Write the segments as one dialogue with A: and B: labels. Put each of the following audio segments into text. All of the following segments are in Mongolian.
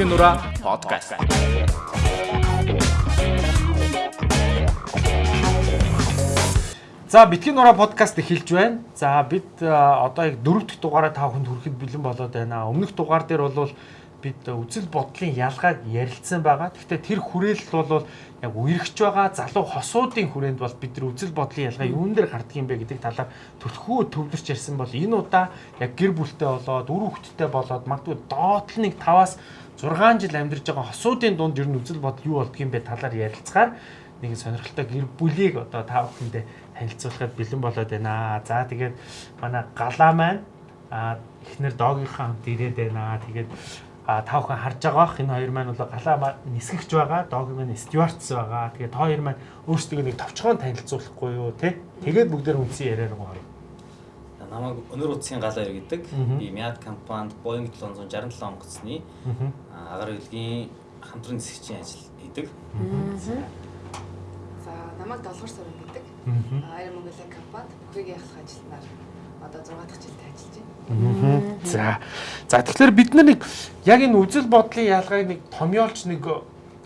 A: Битгий нураа подкаст.
B: За битгий нураа подкаст эхэлж байна. За бид одоо яг дөрөв дэх дугаараа та бүхэнд хүрэхэд бэлэн болоод байна. Өмнөх дугаар дээр бол бид үзэл бодлын ялгааг ярилцсан байгаа. Гэхдээ тэр хүрээлэл бол яг үерхэж байгаа залуу хосуудын хүрээнд бол бид нар үзэл бодлын ялгаа юун дээр гардаг юм бэ гэдэг талаар төлхөө төвлөрч ярьсан бол энэ удаа яг гэр бүлтэй болоод үр хөвгттэй болоод магадгүй доотлол нэг 5-аас 6 жил амьдарч байгаа хосуудын дунд ер нь үзэл бодол юу болдго юм бэ талаар ярилцгаар нэг сонирхолтой гэр бүлийг одоо та бүхэндээ танилцуулахад бэлэн болоод байна. За тэгээд манай галаа маань а эхнэр доогийнхаа хамт ирээд байна. Тэгээд а та бүхэн харж байгаа бах энэ хоёр маань бол галаа нисгэгч байгаа. доог маань стюартс байгаа. Тэгээд та хоёр маань өөрсдөө нэг товчхон танилцуулахгүй юу те. Тэгээд бүгдээр үнсэн яриа руу орё.
C: Намайг өнөр утсын галаа иргэдэг. Би Мяд компанид Boeing 767 онгоцны агаар хэлгийн хамтран нисгчийн ажил хийдэг.
D: За намайг долгор суран гэдэг. Air Mongolia компанид бүхийг яхах ажилтнаар одоо 6 дахь жилдээ ажиллаж байна.
B: За. За тэгэхээр бид нар нэг яг энэ үзэл бодлын ялгааг нэг томьёолч нэг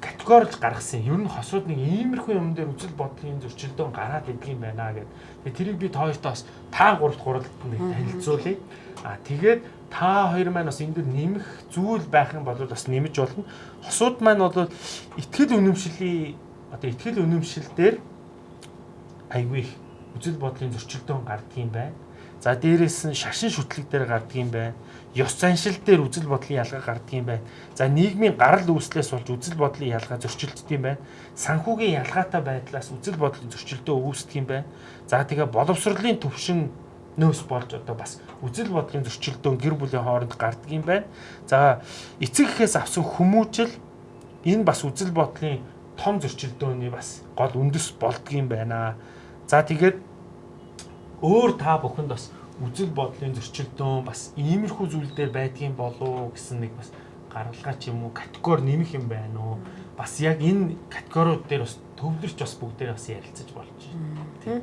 B: категорилж гаргасан. Ер нь хосууд нэг иймэрхүү юм дээр үзэл бодлын зөрчилдөөн гараад идэг юм байна гэд. Тэгээ тэрийг би бас та гуравт гуралд нэг танилцуулъя. А тэгээд та хоёр маань бас энэ дөр нэмэх зүйл байх юм бол бас нэмж болно. Хосууд маань бол ихтгэл үнэмшлийн одоо ихтгэл үнэмшил дээр айгүй их үзэл бодлын зөрчилдөөн гардаг юм байна. За дээрээс нь шашин шүтлэг дээр гардаг юм байна. Ёс заншил дээр үзэл бодлын ялгаа гардаг юм байна. За нийгмийн гарал үүслээс болж үзэл бодлын ялгаа зөрчилддөг юм байна. Санхүүгийн ялгаатай байдлаас үзэл бодлын зөрчилдөө үүсдэг юм байна. За тэгээ боловсролын төвшин нөөс болж одоо бас үзэл бодлын зөрчилдөөн гэр бүлийн хооронд гардаг юм байна. За эцэг эхээс авсан хүмүүжил энэ бас үзэл бодлын том зөрчилдөөний бас гол үндэс болдго юм байна. За тэгээд өөр та бүхэнд бас үзэл бодлын зөрчилдөөн бас иймэрхүү зүйл дээр байдгийн болов гэсэн нэг бас гаргалгаа ч юм уу категори нэмэх юм байна уу? Бас яг энэ категориуд дээр бас төвлөрч бас бүгдээр бас ярилцаж болж байна. Тийм.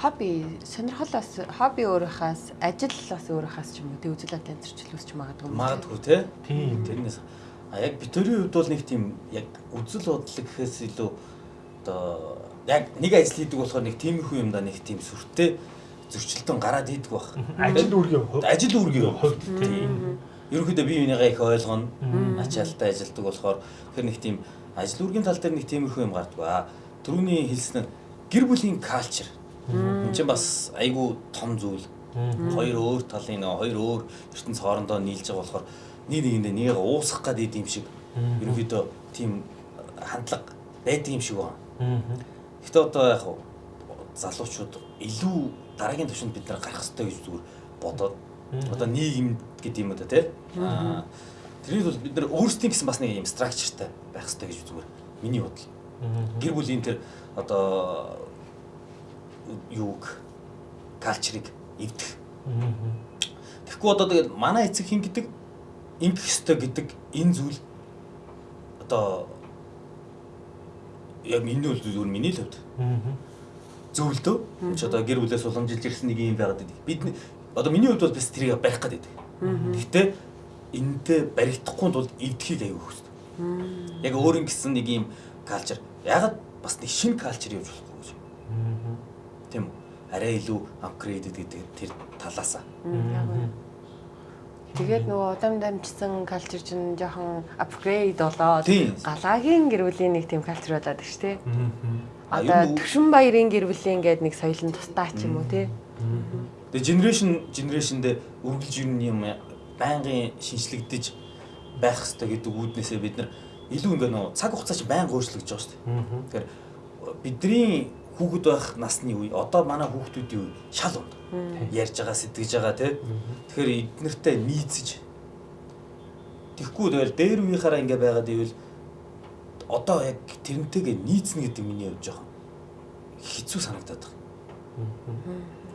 E: Хобби сонирхолоос хобби өөрийнхөөс ажил бас өөрийнхөөс ч юм уу тэг үзэл бодлын зөрчил үүсч магадгүй.
C: Магадгүй тий.
B: Тийм.
C: Тэрнээс а яг бидний хувьд бол нэг тийм яг үзэл бодол гэхээс илүү одоо яг нэг ажил хийдэг болохоор нэг тиймэрхүү юм да нэг тийм сүртэй зөрчилдөөн гараад идэх бах.
B: Ажил үүргийн хувьд
C: ажил үүргийн хувьд тийм. Ерөнхийдөө бие бинийгаа их ойлгоно. Ачаалтаа ажилдаг болохоор тэр нэг тийм ажил үүргийн тал дээр нэг тиймэрхүү юм гардаг ба. Төрөний хэлсэн гэр бүлийн калчер. Энд чинь бас айгүй том зүйл. Хоёр өөр талын хоёр өөр ертөнц хоорондоо нийлж байгаа болохоор нэг нэгэндээ нэгээ уусгах гад идэм шиг ерөнхийдөө тийм хандлага байдаг юм шиг байна. Гэтэ одоо яг залуучууд илүү дараагийн төвшөнд бид нар гарах хэрэгтэй гэж зүгээр бодоод одоо нийгэм гэдэг юм тий. Аа тэрийг бол бид нар өөрсдийн гэсэн бас нэг юм структуртай байх хэрэгтэй гэж зүгээр миний бодол. Гэр бүлийн тэр одоо юуг калчрыг эвдэх. Тэгэхгүй одоо тэгээд манай эцэг хин гэдэг ингэх ёстой гэдэг энэ зүйл одоо яг миний бол зүгээр миний л хувьд. Зөв л дөө. Чи одоо гэр бүлээс уламжилж ирсэн нэг юм байгаад байдаг. Бид одоо миний хувьд бол бас тэрийг барих гэдэг. Гэхдээ энэтэй баригдахгүй тул эвдэхийг аягүй хөсдөг. Яг өөрийн гэсэн нэг юм калчер. Ягаад бас нэг шинэ калчер явж болохгүй гэж. Тийм үү? Арай илүү апгрейд гэдэг тэр талаасаа.
E: Тэгээд нөгөө удам дамжсан калчер чинь жоохон апгрейд болоод галагийн гэр бүлийн нэг тийм калчер болоод шүү дээ. Одоо Төвшин баярын гэр бүлийн гээд нэг соёлын тусдаа ч юм уу тий.
C: Тэгээ generation generationдээ үргэлж юм юм байнгын шинжлэгдэж байх хэрэгтэй гэдэг үүднээсээ бид нар илүү ингээ нөө цаг хугацаа чи байнга өөрчлөгдөж байгаа шүү дээ. Тэгэхээр бидний хүүхэд байх насны үе одоо манай хүүхдүүдийн үе шал унд ярьж байгаа сэтгэж байгаа тий. Тэгэхээр эднэртэй нийцэж Тэгэхгүй тэгэл дээр үеийнхаараа ингээ байгаад ивэл одоо яг тэрнтэйгээ нийцнэ гэдэг миний хувьд жоохон хэцүү санагдаад
D: байна.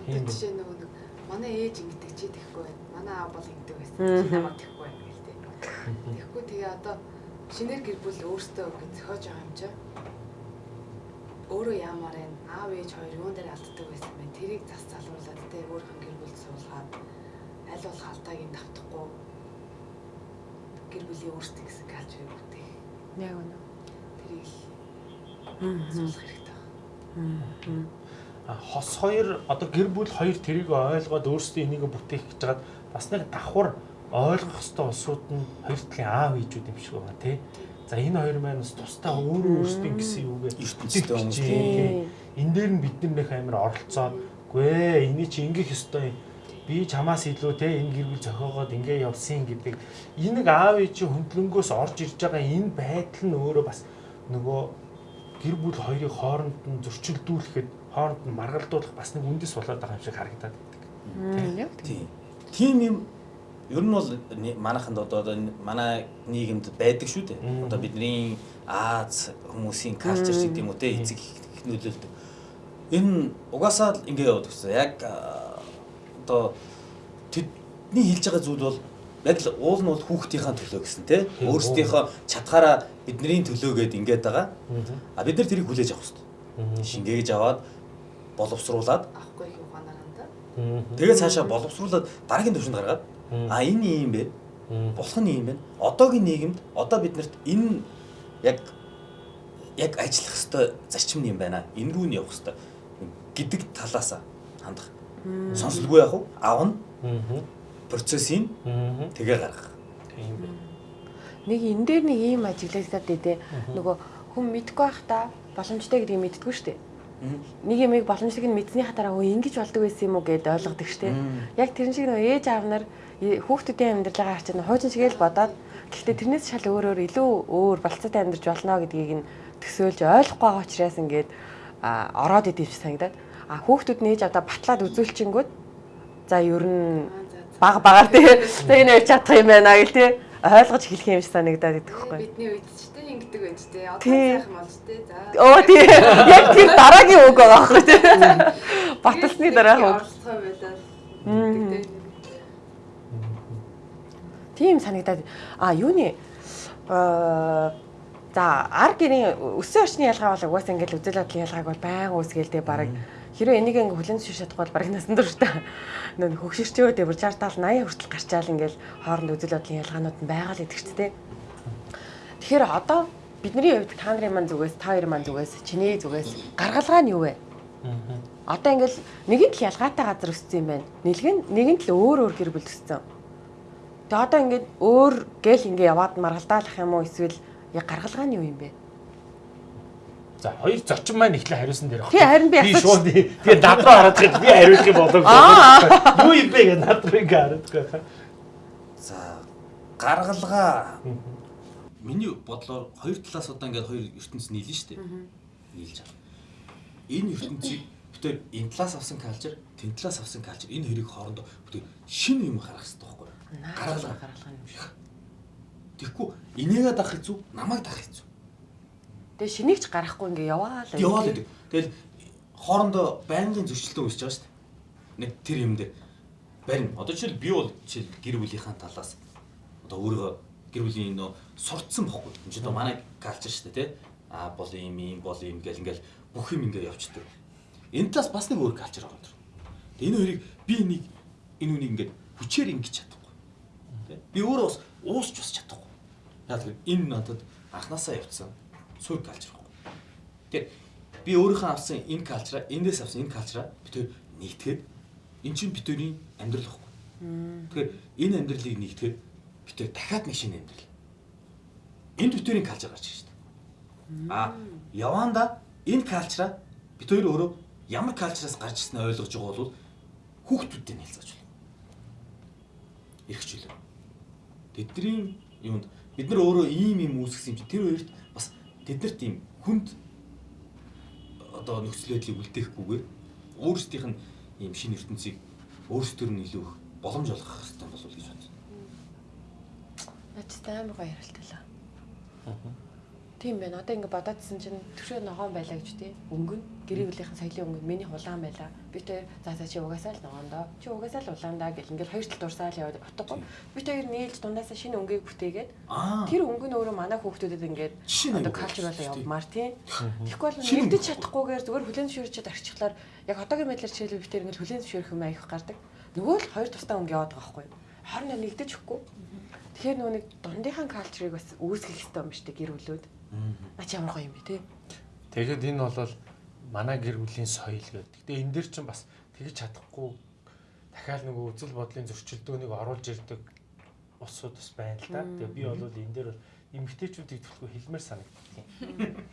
D: Тэгээд жишээ нөгөө нэг манай ээж ингэдэг чи тэхгүй байна. Манай аав бол ингэдэг байсан. Чи намайг тэхгүй байна гэл тээ. Тэгэхгүй тэгээ одоо шинээр гэр бүл өөртөө ингэ зохиож байгаа юм чи. Өөрөө яамаар байна. Аав ээж хоёр юун дээр алддаг байсан бэ? Тэрийг зас залруулад тээ өөрхөн гэр бүл суулгаад аль болох алдаагийн давтахгүй гэр бүлийн өөрсдөө гэсэн калчрыг бүтээх.
E: Яг үнэ.
D: Тэрийг асуулах хэрэгтэй байна.
B: А хос хоёр одоо гэр бүл хоёр тэрийг ойлгоод өөрсдөө энийг бүтээх гэж байгаад бас нэг давхар ойлгох хэвээр улсууд нь хоёр талын аав ээжүүд юм шиг байна тий. За энэ хоёр маань бас тусдаа өөрөө өөрсдөө гэсэн юугээ
C: ертөнцийн хүмүүс
B: тийм. Энэ дээр нь бид нар нөх амар оролцоод гүй энийг чи ингэх ёстой юм би чамаас илүү те энэ гэр бүл зохиогоод ингээ явсан гэдэг энэ аав ээжийн хөндлөнгөөс орж ирж байгаа энэ байдал нь өөрөө бас нөгөө гэр бүл хоёрыг хооронд нь зөрчилдүүлэхэд хооронд нь маргалдуулах бас нэг үндэс болоод байгаа юм шиг харагдаад байдаг.
C: Тийм. Тийм юм ер нь бол манайханд одоо манай нийгэмд байдаг шүү дээ. Одоо бидний Аз хүмүүсийн калчер гэдэг юм уу те эцэг их нөлөөлдөг. Энэ угаасаа ингээ яваад гэсэн. Яг одоо тэдний хэлж байгаа зүйл бол яг л уул нь бол хүүхдийнхаа төлөө гэсэн тий. Өөрсдийнхөө чадхаараа бидний төлөө гэд ингээд байгаа. А бид нар тэрийг хүлээж авах хэрэгтэй. Шингээгж аваад боловсруулад
D: авахгүй их ухаанаар
C: Тэгээд цаашаа боловсруулад дараагийн төвшөнд гаргаад а энэ юм бэ? Болох нь юм байна. Одоогийн нийгэмд одоо биднэрт энэ яг яг ажиллах хэвээр зарчим юм байна. Энэ рүү нь явах хэвээр гэдэг талаас хандах Сонсолгүй яах вэ? Авна. Процессыг тэгээ гаргах. Тийм
E: байна. Нэг энэ дээр нэг ийм ажиглагдаад дээ. Нөгөө хүн мэдгүй байхдаа боломжтой гэдгийг мэддэггүй шүү дээ. Нэг юм боломжтойг нь мэдсэний хатараа өө ингэж болдог байсан юм уу гэд ойлгодог шүү дээ. Яг тэрэн шиг нөгөө ээж аав нар хүүхдүүдийн амьдралаа харж байгаа хуучин шигээл бодоод гэхдээ тэрнээс шал өөрөөр илүү өөр балцаатай амьдарч болно гэдгийг нь төсөөлж ойлгохгүй байгаа учраас ингээд ороод идэв санагдаад А хүүхдүүд нээж одоо батлаад үзүүлчингүүд за ер нь баг багаар тий. За энэ ярьж чадах юм байна гэл тий. Ойлгож хэлэх юм шиг санагдаад идэх
D: байхгүй. Бидний үед ч тий ингэдэг байж тий. Одоо сайхан болж тий. За.
E: Оо тий. Яг тэр дараагийн үг байгаа байхгүй тий. Баталсны дараах үг.
D: Оролцоо байлаа.
E: Тийм санагдаад а юуны аа за ар гэрийн өссөн орчны ялгаа бол угаасаа ингээл үзэл бодлын ялгааг бол байнга үсгээлтэй баг Хэрвээ энийг ингээ хүлэн зөвшөөрч чадахгүй бол бараг насан турш та нөө хөгшөрчөө дээр 60 70 80 хүртэл гарчаал ингээл хооронд үзэл бодлын ялгаанууд нь байгаа л гэдэг ч тийм. Тэгэхээр одоо бидний хувьд та нарын маань зүгээс та хоёр маань зүгээс чиний зүгээс гаргалгаа нь юу вэ? Одоо ингээл нэгэн тал ялгаатай газар өссөн юм байна. Нэлгэн нэгэн тал өөр өөр гэр бүл өссөн. Тэгээ одоо ингээд өөр гэл ингээ яваад маргалдаалах юм уу эсвэл яг гаргалгаа нь юу юм бэ?
B: За хоёр зочин маань ихлэ хариулсан дээр.
E: Тий харин би
B: асууж. Би шууд тэгээ над руу хараад ихэд би хариулах юм болов. Юу юм бэ гэж над руу ингээ хараад байгаа.
C: За гаргалгаа миний бодлоор хоёр талаас одоо ингээд хоёр ертөнц нийлнэ шүү дээ. Нийлж байгаа. Энэ ертөнцийг бүтээр энэ талаас авсан калчер, тэн талаас авсан калчер энэ хоёрыг хоорондоо бүтээр шинэ юм харах хэрэгтэй байхгүй юу?
E: Гаргалгаа гаргалгаа юм шиг.
C: Тэгэхгүй инээгээ дах хэцүү, намайг дах хэцүү.
E: Тэгээ шинийг ч гарахгүй ингээ яваа л.
C: Яваа л. Тэгэл хоорондоо байнгын зөрчилтөө үүсэж байгаа шүү дээ. Нэг тэр юм дээр барин. Одоо жишээл би бол жишээл гэр бүлийнхаа талаас одоо өөрийгөө гэр бүлийн нөө сурцсан бохгүй. Энд чинь одоо манай калчер шүү дээ, тий? Аа бол юм юм бол юм гэл ингээл бүх юм ингээ явчихдаг. Энэ талаас бас нэг өөр калчер байгаа юм. Тэгээ энэ хоёрыг би нэг энэ үнийг ингээд хүчээр ингэж чадахгүй. Тий? Би өөрөө бас уусч бас чадахгүй. Яг тэр энэ надад анханасаа явцсан суур калчер байхгүй. Тэгэхээр би өөрийнхөө авсан энэ калчраа, эндээс авсан энэ калчраа бид хоёр нэгтгэхэд эн чинь хоёрын амьдрал байхгүй. Тэгэхээр энэ амьдралыг нэгтгэхэд хоёр дахиад нэг шинэ амьдрал. Энд хоёрын калчер гарч ирж байна. А яванда энэ калчраа бид хоёр өөрөө ямар калчраас гарч ирснээ ойлгож байгаа бол хүүхдүүдтэй нэлцэж байна. Ирхчлээ. Тэдний юунд бид нар өөрөө ийм юм үүсгэсэн юм чи тэр хоёрт тэднэрт ийм хүнд одоо нөхцөл байдлыг үлдээхгүйгээр өөрсдийнх нь ийм шинэ ертөнцийг өөрсдөр нь илүү их боломж олгох хэрэгтэй болов уу гэж бодсон.
E: Наач амар гоё ярилталаа. Аа. Тийм байна. Одоо ингэ бодоодсэн чинь төвшөө ногоон байлаа гэж тий. Өнгөн гэрээ бүлийнхэн соёлын өнгөн миний хулаан байлаа. Би тэр за за чи угаасаа л ногоондоо. Чи угаасаа л улаандаа гэл ингээл хоёр тал дурсаал яваад утгагүй. Би тэр нийлж дундаасаа шинэ өнгийг бүтээгээд тэр өнгө нь өөрөө манай хүүхдүүдэд ингээд одоо калчрал явмаар тий. Тэгэхгүй бол нэгдэж чадахгүйгээр зүгээр хүлэн зөвшөөрчөд арчихлаар яг одоогийн байдлаар жишээлбэл би тэр ингээд хүлэн зөвшөөрөх юм аявих гардаг. Нөгөө л хоёр тустай өнгө яваад байгаа байхгүй юу? Хорн нэгдэж өгөхгүй. Тэгэхээр нөгөө нэг дундынхаа калчрыг бас үүсгэх хэрэгтэй юм шүү дээ гэр бүлүүд. Ач ямар гоё юм бэ те.
B: Тэгэхэд энэ бол манай гэр бүлийн соёл гэдэг. Гэтэ энэ дэр чинь бас тэгж чадахгүй дахиад нөгөө үзэл бодлын зөрчилдөөнийг оруулж ирдэг усуд бас байна л да. Тэгээ би бол энэ дээр эмгтээчүүдийг төлхөө хэлмээр санагддаг.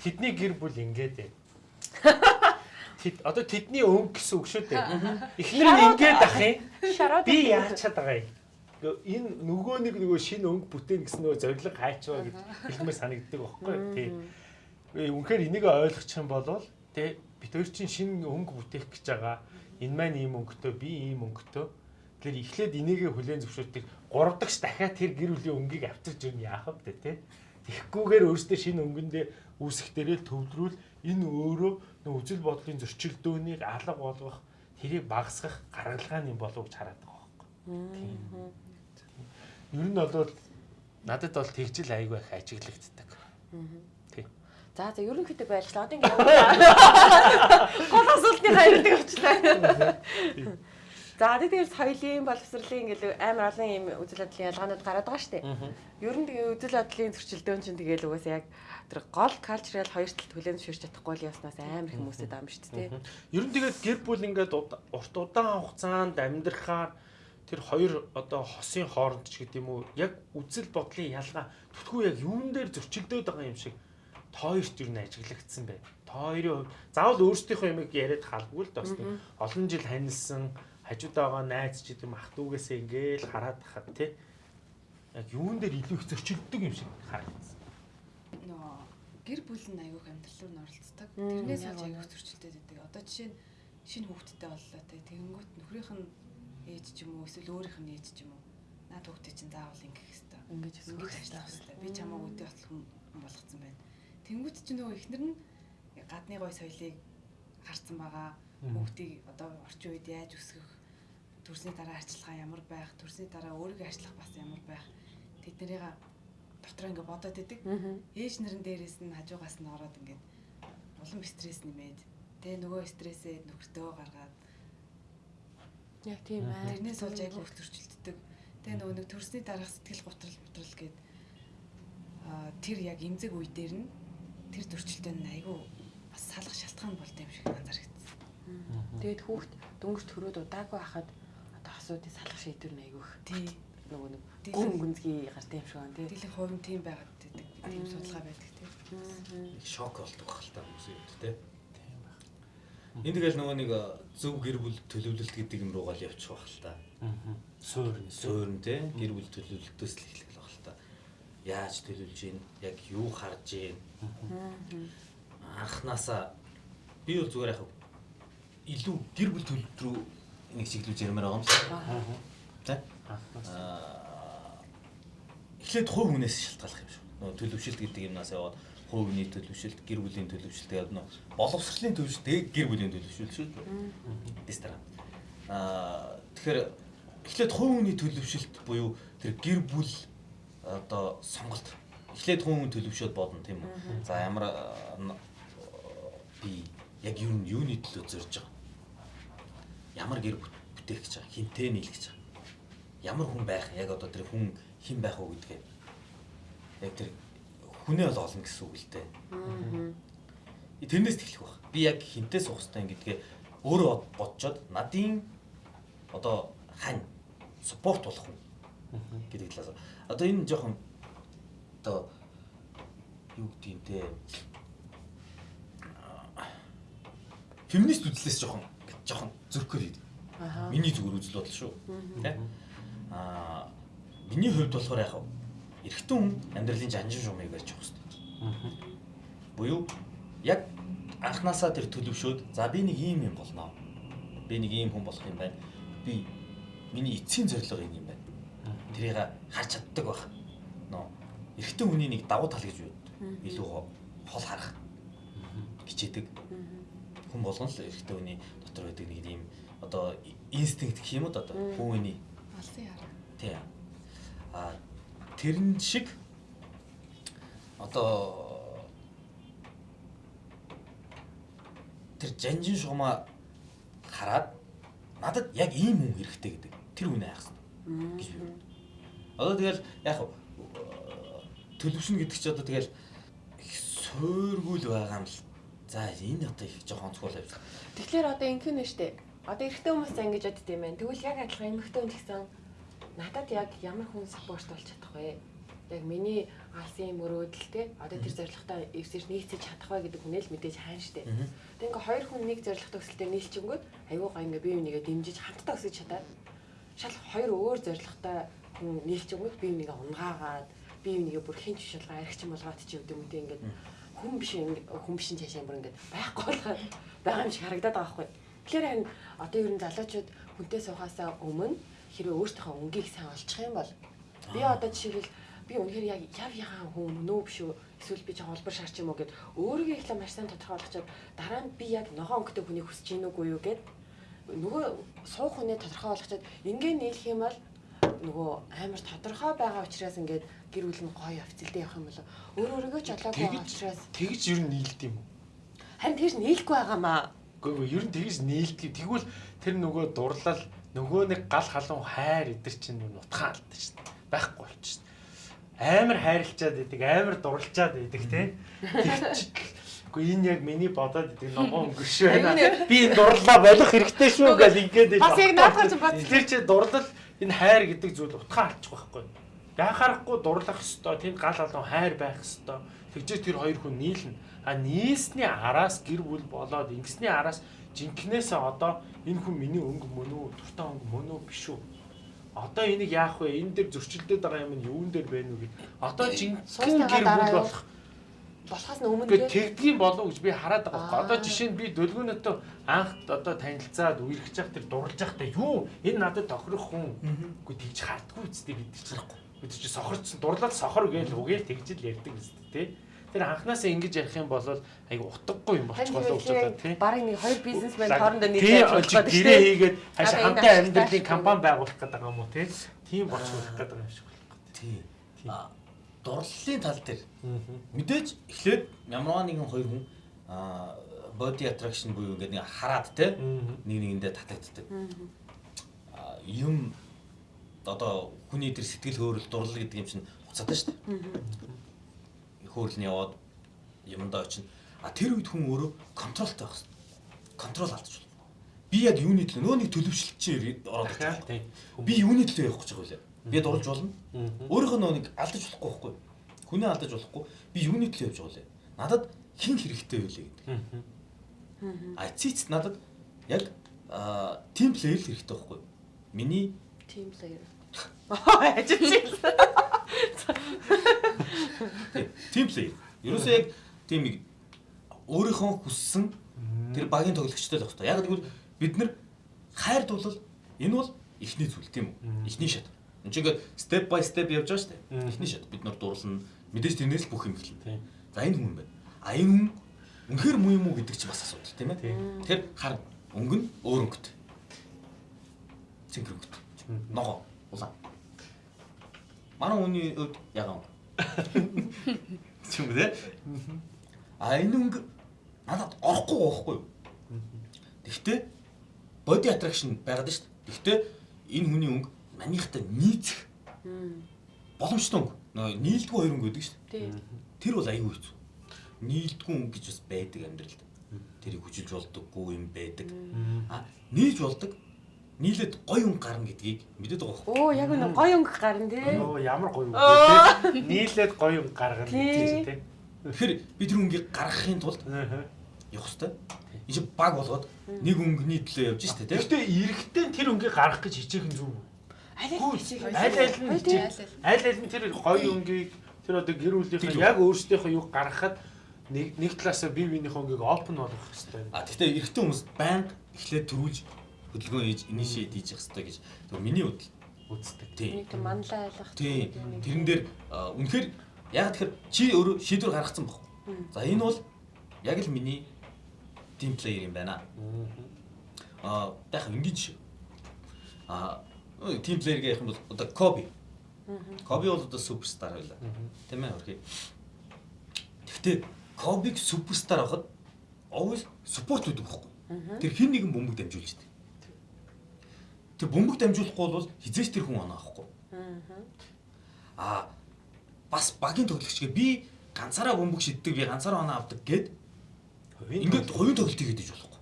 B: Тэдний гэр бүл ингээд ээ. Тэд одоо тэдний өнгө гэсэн үг шүү дээ. Эхнэр нь ингээд ах юм. Би яаж чад байгаа юм. Энэ нөгөө нэг нөгөө шинэ өнгө бүтээн гэсэн нөгөө зориг хайчваа гэж хэлмээр санагддаг байхгүй тий. Үнэхээр энийг ойлгох юм бол тий бид хоёр чинь шинэ өнгө бүтээх гэж байгаа. Энэ маань ийм өнгөтэй, би ийм өнгөтэй. Тэгэхээр эхлээд энийгээ хүлээн зөвшөөрдөг. Гурав дахь дахиад тэр гэр бүлийн өнгийг авчирч ирнэ яах вэ тий. Тэгэхгүйгээр өөртөө шинэ өнгөндөө үүсэх дээрээ төвлөрүүл энэ өөрөө нөө үзэл бодлын зөрчилдөөнийг алга болгох тэрийг багасгах гаргалгааны болов гэж хараад байгаа байхгүй. Ер нь бол надад бол тэгжил айгүй их ажиглагддаг.
E: Тийм. За за ерөнхийдөө байлчлаа. Одоо ингээд гол асуултны хариултыг авчлаа. За тэгээд соёлын боловсролын ингээл амар олон юм үзэл бодлын ялгаанууд гараад байгаа шүү дээ. Ер нь тэгээ үзэл бодлын зөрчилдөөн чинь тэгээл угаасаа яг тэр гол калчрал хоёр талд хүлээн зөвшөөрч чадахгүй л яснаас амар их хүмүүсэд ам шүү дээ.
B: Ер нь тэгээд гэр бүл ингээд урт удаан хугацаанд амьдрахаар тэр хоёр одоо хосын хооронд ч гэдэг юм уу яг үзэл бодлын ялгаа түтхүү яг юун дээр зөрчилдөөд байгаа юм шиг тооёрт юу н ажиглагдсан бай. Тооёрын хувь заавал өөрсдийнхөө юмыг яриад халбгүй л дос. Олон жил ханилсан хажуудаа байгаа найз ч гэдэм ах дүүгээсээ ингээл хараад тахад тий яг юун дээр илүү их зөрчилдөг юм шиг харагдсан.
D: Нөө гэр бүл нь аягүй амьдрал руу оролцдог. Тэрнээс олж аягүй зөрчилдөд байдаг. Одоо жишээ нь шинэ хүүхэдтэй боллоо тий тэгэнгүүт нөхрийнх нь ээж ч юм уу эсвэл өөрийнх нь ээж ч юм уу наад хүүхдээ чинь заавал ингэх хэрэгтэй.
E: Ингэж
D: ингэж ажиллах хэрэгтэй. Би чамаа үдээ ботлох хүн болгоцсон байна. Тэнгүүт чинь нөгөө ихнэр нь гадны гой соёлыг харсан байгаа. Хүүхдийг одоо орчин үед яаж өсгөх төрсний дараа арчилгаа ямар байх, төрсний дараа өөрийгөө арчлах бас ямар байх тэднэрийг дотор ингээ бодоод идэг. Ээж нарын дээрээс нь хажуугаас нь ороод ингээд улам стресс нэмээд тэгээ нөгөө стрессээ нөхөртөө гаргаад
E: яг тийм аа.
D: Тэрнээс болж айгүй хөвтөрчилддөг. Тэгээ нөгөө нэг төрсний дараах сэтгэл готрол готрол гээд аа тэр яг эмзэг үе дээр нь тэр нь айгүй бас салах шалтгаан болд юм шиг анзаарчихсан.
E: Тэгээд хүүхд дөнгөж төрөөд удаагүй хахад одоо асуудыг салах шийдвэр нь айгүйх.
D: Тий.
E: Нөгөө нэг гүн гүнзгий гартай юм шиг байна тий.
D: Дийлэн хувь нь тийм байгаад байдаг. Тийм судалгаа байдаг тий.
C: Шок болдог байх л та хүмүүс юм тий. Энд тэгэл нөгөө нэг зөв гэр бүл төлөвлөлт гэдэг юм руугаа л явчих байх л та.
B: Аа. Суурн.
C: Суурн тий. Гэр бүл төлөвлөлтөөс л эхлэх байх л та. Яаж төлөвлөж гин, яг юу харж гин. Анханасаа би бол зүгээр яг илүү гэр бүл төлөвлөлт рүү нэг чиглүүлж ярмаар байгаа юм шиг. Тэ? Аа. Эхлээд хувь хүнээс шалтгаалах юм шүү. Нөгөө төлөвшөлт гэдэг юмнаас яваад хүний төлөвшөлт, гэр бүлийн төлөвшөлт гэдэг нь боловсролын төлөвшөлт, гэр бүлийн төлөвшөлт шүү. Дэстера. Аа тэгэхээр эхлээд хүний төлөвшөлт буюу тэр гэр бүл одоо сонголт. Эхлээд хувь хүн төлөвшөөд бодно тийм үү. За ямар би яг юу юуны төлөө зорж байгаа ямар гэр бүтээх гэж байгаа хинтээ нийлэх гэж байгаа ямар хүн байх яг одоо тэр хүн хэн байх уу гэдгээ яг тэр хүнээ бол олно гэсэн үг л дээ. Тэрнээс эхлэх баг би яг хинтээ суух хэрэгтэй гэдгээ өөрөө бодцоод надын одоо хань спорт болох хүн гэдэг талаас. Одоо энэ жоохон одоо юу гэдэг юм те? Феминист үзлээс жоохон жоохон зөрөхөр хийдэг. Миний зүгээр үзэл бодол шүү. Тэ? Аа миний хувьд болохоор яг эрэгтэн хүн амьдралын жанжин шуумыг барьж явах хэрэгтэй. Буюу яг анханасаа тэр төлөвшөөд за би нэг ийм юм болно. Би нэг ийм хүн болох юм байна. Би миний эцсийн зорилго энэ юм байна. Тэрийг харж чаддаг байх. Нөө эрэгтэн хүний нэг давуу тал гэж юу? Илүү хол харах хичээдэг. Хүн болгон л эрэгтэн хүний дотор байдаг нэг юм одоо инстинкт гэх юм уу одоо хүүний
D: алсын яар.
C: Тий. А тэрэн шиг одоо тэр жанжин шугамаа хараад надад яг ийм хүн хэрэгтэй гэдэг тэр хайх хэрэгтэй гэж би. Одоо тэгэл яг төлөвшнө гэдэг чи одоо тэгэл суургуул байгаа юм л. За энэ одоо их жоохон онцгой явж.
E: Тэгэхээр одоо ингэх нь штэ. Одоо эрэгтэй хүмүүс за ингэж бодд юм байна. Тэгвэл яг адилхан эмэгтэй хүн гэсэн надад яг ямар хүн саппорт болж чадах вэ? Яг миний алсын мөрөөдөл те одоо тэр зорилготой эвсэж нийцэж чадах вэ гэдэг хүнээ л мэдээж хаана штэ. Тэг ингээ хоёр хүн нэг зорилготой өсөлтөөр нийлчингүүд аюу гай ингээ бие бинийгээ дэмжиж хамтдаа өсөж чадаад шал хоёр өөр зорилготой хүн нийлчингүүд бие бинийгээ унгаагаад бие бинийгээ бүр хинч шалгаа аригчин болгоод чи үгүй юм те ингээд хүн биш хүн биш цаашаа бүр ингээд байхгүй болгоод байгаа юм шиг харагдаад байгаа байхгүй. Тэгэхээр харин одоо ер нь залуучууд хүнтэй суухаасаа өмнө хэрвээ өөртөөхөө өнгийг сайн олчих юм бол би одоо жишээлбэл би үнэхээр яг яв ягаан хүн нөө биш үү эсвэл би жоохон олбор шаарч юм уу гэд өөрийгөө ихлэ маш сайн тодорхойлохчод дараа нь би яг ногоон өнгөтэй хүнийг хүсэж гин үгүй юу гэд нөгөө суух хүнээ тодорхой болгочод ингээ нийлэх юм бол нөгөө амар тодорхой байгаа учраас ингээд гэр бүл нь гоё офицэлдээ явах юм болоо өөр өөрийгөө ч олоогүй байгаа учраас
B: тэгж ер нь нийлд юм уу?
E: Харин тэгж нийлэхгүй байгаамаа.
B: Үгүй ер нь тэгж нийлдэг. Тэгвэл тэр нөгөө дурлал нөгөө нэг гал халуун хайр идэр чинь нутгаан алдсан дээ. Байхгүй болчихсон амар хайрлчаад идэг, амар дурлчаад идэг тий. Гэхдээ энэ яг миний бодоод идэг ногоон өнгөрш байна. Би энэ дурлаа болох хэрэгтэй шүү гэж ингээд.
E: Бас яг наадах чинь бод.
B: Тэр чи дурлал энэ хайр гэдэг зүйл утгаа алчих байхгүй. Яхаарахгүй дурлах ёстой, тэнд гал алуун хайр байх ёстой. Тэгжээ тэр хоёр хүн нийлнэ. А нийсний араас гэр бүл болоод ингэсний араас жинкнээсээ одоо энэ хүн миний өнгө мөн үү, дуртай өнгө мөн үү биш үү? одоо энийг яах вэ? Энэ дээр зөрчилдөд байгаа юм нь юун дээр байна вэ гэд. Одоо жинхэнэ гэр бүл болох
E: болохоос нь өмнө
B: тэгдгийн болов гэж би хараад байгаа байхгүй. Одоо жишээ нь би дөлгөөнөтөө анх одоо танилцаад үерхэж явах тэр дурлж явахдаа юу энэ надад тохирох хүн. Үгүй тэгж хардггүй үстэй бид чинь. Бид чинь сохорч дурлал сохор гээл үгээл тэгж л ярьдаг үстэй тий. Тэр анханасаа ингэж ярих юм бол айгу утгагүй юм болчих болов гэж бодоод тий.
E: Бараг нэг хоёр бизнесмен хоорондоо нийлээд ажиллах
B: гэдэг тий. Гэрээ хийгээд хаашаа хамтаа амьдралын компани байгуулах гэдэг юм уу тий. Тийм болчих гэдэг юм шиг байна.
C: Тий. Дурлалын тал дээр мэдээж эхлээд ямар нэгэн хоёр хүн а body attraction буюу ингээд нэг хараад те нэг нэгэндээ татагддаг. юм одоо хүний тэр сэтгэл хөөрөл дурлал гэдэг юм чинь уцаатай шүү дээ хөөрл нь яваад юмдаа очино. А тэр үед хүн өөрөө контролтой байх хэрэгтэй. Контрол алдаж байна. Би яг юуны төлөө нөө нэг төлөвшлөлт чинь ороод байна. Би юуны төлөө явах гэж байгаа вэ? Би дурж болно. Өөрийнхөө нөө нэг алдаж болохгүй байхгүй. Хүнээ алдаж болохгүй. Би юуны төлөө явж байгаа вэ? Надад хин хэрэгтэй байлээ гэдэг. А цэц надад яг тим плеер л хэрэгтэй байхгүй. Миний
E: тим плеер. Ажиж
C: Тим плей. Ерөөсөө яг тийм нэг өөрийнхөө хүссэн тэр багийн тоглогчтой л хэрэгтэй. Яг тэгвэл бид нар хайр дуулал энэ бол эхний зүйл тийм үү? Эхний шат. Энд чинь ингээд step by step явж байгаа шүү дээ. Эхний шат. Бид нар дуурлана. Мэдээж тэрнээс л бүх юм эхэлнэ. За энэ хүн байна. А энэ хүн үнэхээр муу юм уу гэдэг чи бас асуудал тийм ээ. Тэгэхээр хар өнгө нь өөр өнгөтэй. Цэнгэр өнгөтэй. Ногоо улаан. Манай хүний хувьд ягаан Чүм үү? А энэ өнгө надад орохгүй байхгүй юу? Гэхдээ body attraction байгаад шүү дээ. Гэхдээ энэ хүний өнгө манийхтай нийцэх боломжтой өнгө. Нөгөө нийлдэггүй хоёр өнгө гэдэг шүү дээ. Тэр бол аюу хэцүү. Нийлдэггүй өнгө гэж бас байдаг амьдралд. Тэрийг хүчилж болдоггүй юм байдаг. А нийлж болдог нийлээд гой өнгө гарна гэдгийг мэдээд байгаа байхгүй.
E: Оо яг нэг гой өнгө гарна тий.
B: Оо ямар гой өнгө тий. Нийлээд гой өнгө гаргана гэж тий.
C: Тэгэхээр би тэр өнгийг гаргахын тулд явах хэрэгтэй. Энэ чинь баг болгоод нэг өнгөний төлөө явж штэ тий.
B: Гэтэ эрэгтэй тэр өнгийг гаргах гэж хичээх нь зүг.
E: Аль аль
B: нь аль аль нь тэр гой өнгийг тэр одоо гэр бүлийнхээ яг өөрсдийнхөө юу гаргахад нэг нэг талаасаа бие биенийхээ өнгийг open болгох хэрэгтэй.
C: А гэхдээ эрэгтэй хүмүүс байнга эхлээд төрүүлж хөдөлгөөн хийж initiate хийж хэрэгтэй гэж миний бодол үздэг.
E: Тийм. Нэг манлаа ойлгох.
C: Тийм. Тэрэн дээр үнэхээр яг тэгэхээр чи өөрөө шийдвэр гаргацсан баг. За энэ бол яг л миний team player юм байна. Аа яг шүү. Аа team player гэх юм бол одоо Kobe. Kobe бол одоо суперстар байлаа. Тийм ээ хөрхий. Гэхдээ Kobe-г суперстар авахд always support өгдөг байхгүй. Тэр хин нэгэн бөмбөг дамжуулж дээ. Тэр бөмбөг дамжуулахгүй бол хизээч тэр хүн оноо авахгүй. аа бас багийн тоглогчгээ би ганцаараа бөмбөг шиддэг би ганцаараа оноо авдаг гэд ингээд хувийн тоглолтыг хийдэж болохгүй.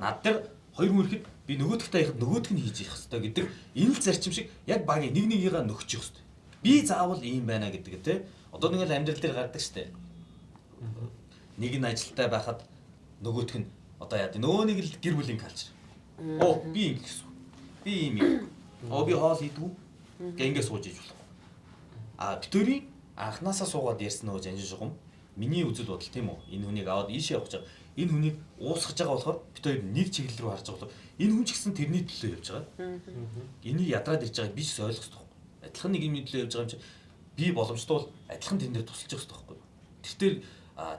C: Над дээр хоёр хүн ирэхэд би нөгөөдөгтэй яхад нөгөөдг нь хийж явах хэрэгтэй гэдэг энэ л зарчим шиг яг багийн нэг нэгийгээ нөхчих хэрэгтэй. Би заавал ийм байна гэдэг те. Одоо нэг л амьдрал дээр гардаг штэ. Нэг нь ажилтаа байхад нөгөөдг нь одоо яа нөгөө нэг л гэр бүлийн калчер. Оо би ингэ гэсэн. Би ийм юм. Оо би хоол идэггүй. Гэ ингэ сууж иж болох. А битүүрийн анханасаа суугаад ярьсан нөгөө жанжин шугам миний үзэл бодол тийм үү энэ хүнийг аваад ийшээ явах гэж энэ хүнийг уусгаж байгаа болохоор бид хоёр нэг чиглэл рүү харж байгаа болохоор энэ хүн ч гэсэн тэрний төлөө явж байгаа. Энийг ядраад ирж байгааг би ч ойлгох хэрэгтэй. Адилхан нэг юм төлөө явж байгаа юм чи би боломжтой бол адилхан тэн дээр тусалж явах хэрэгтэй байхгүй. Тэр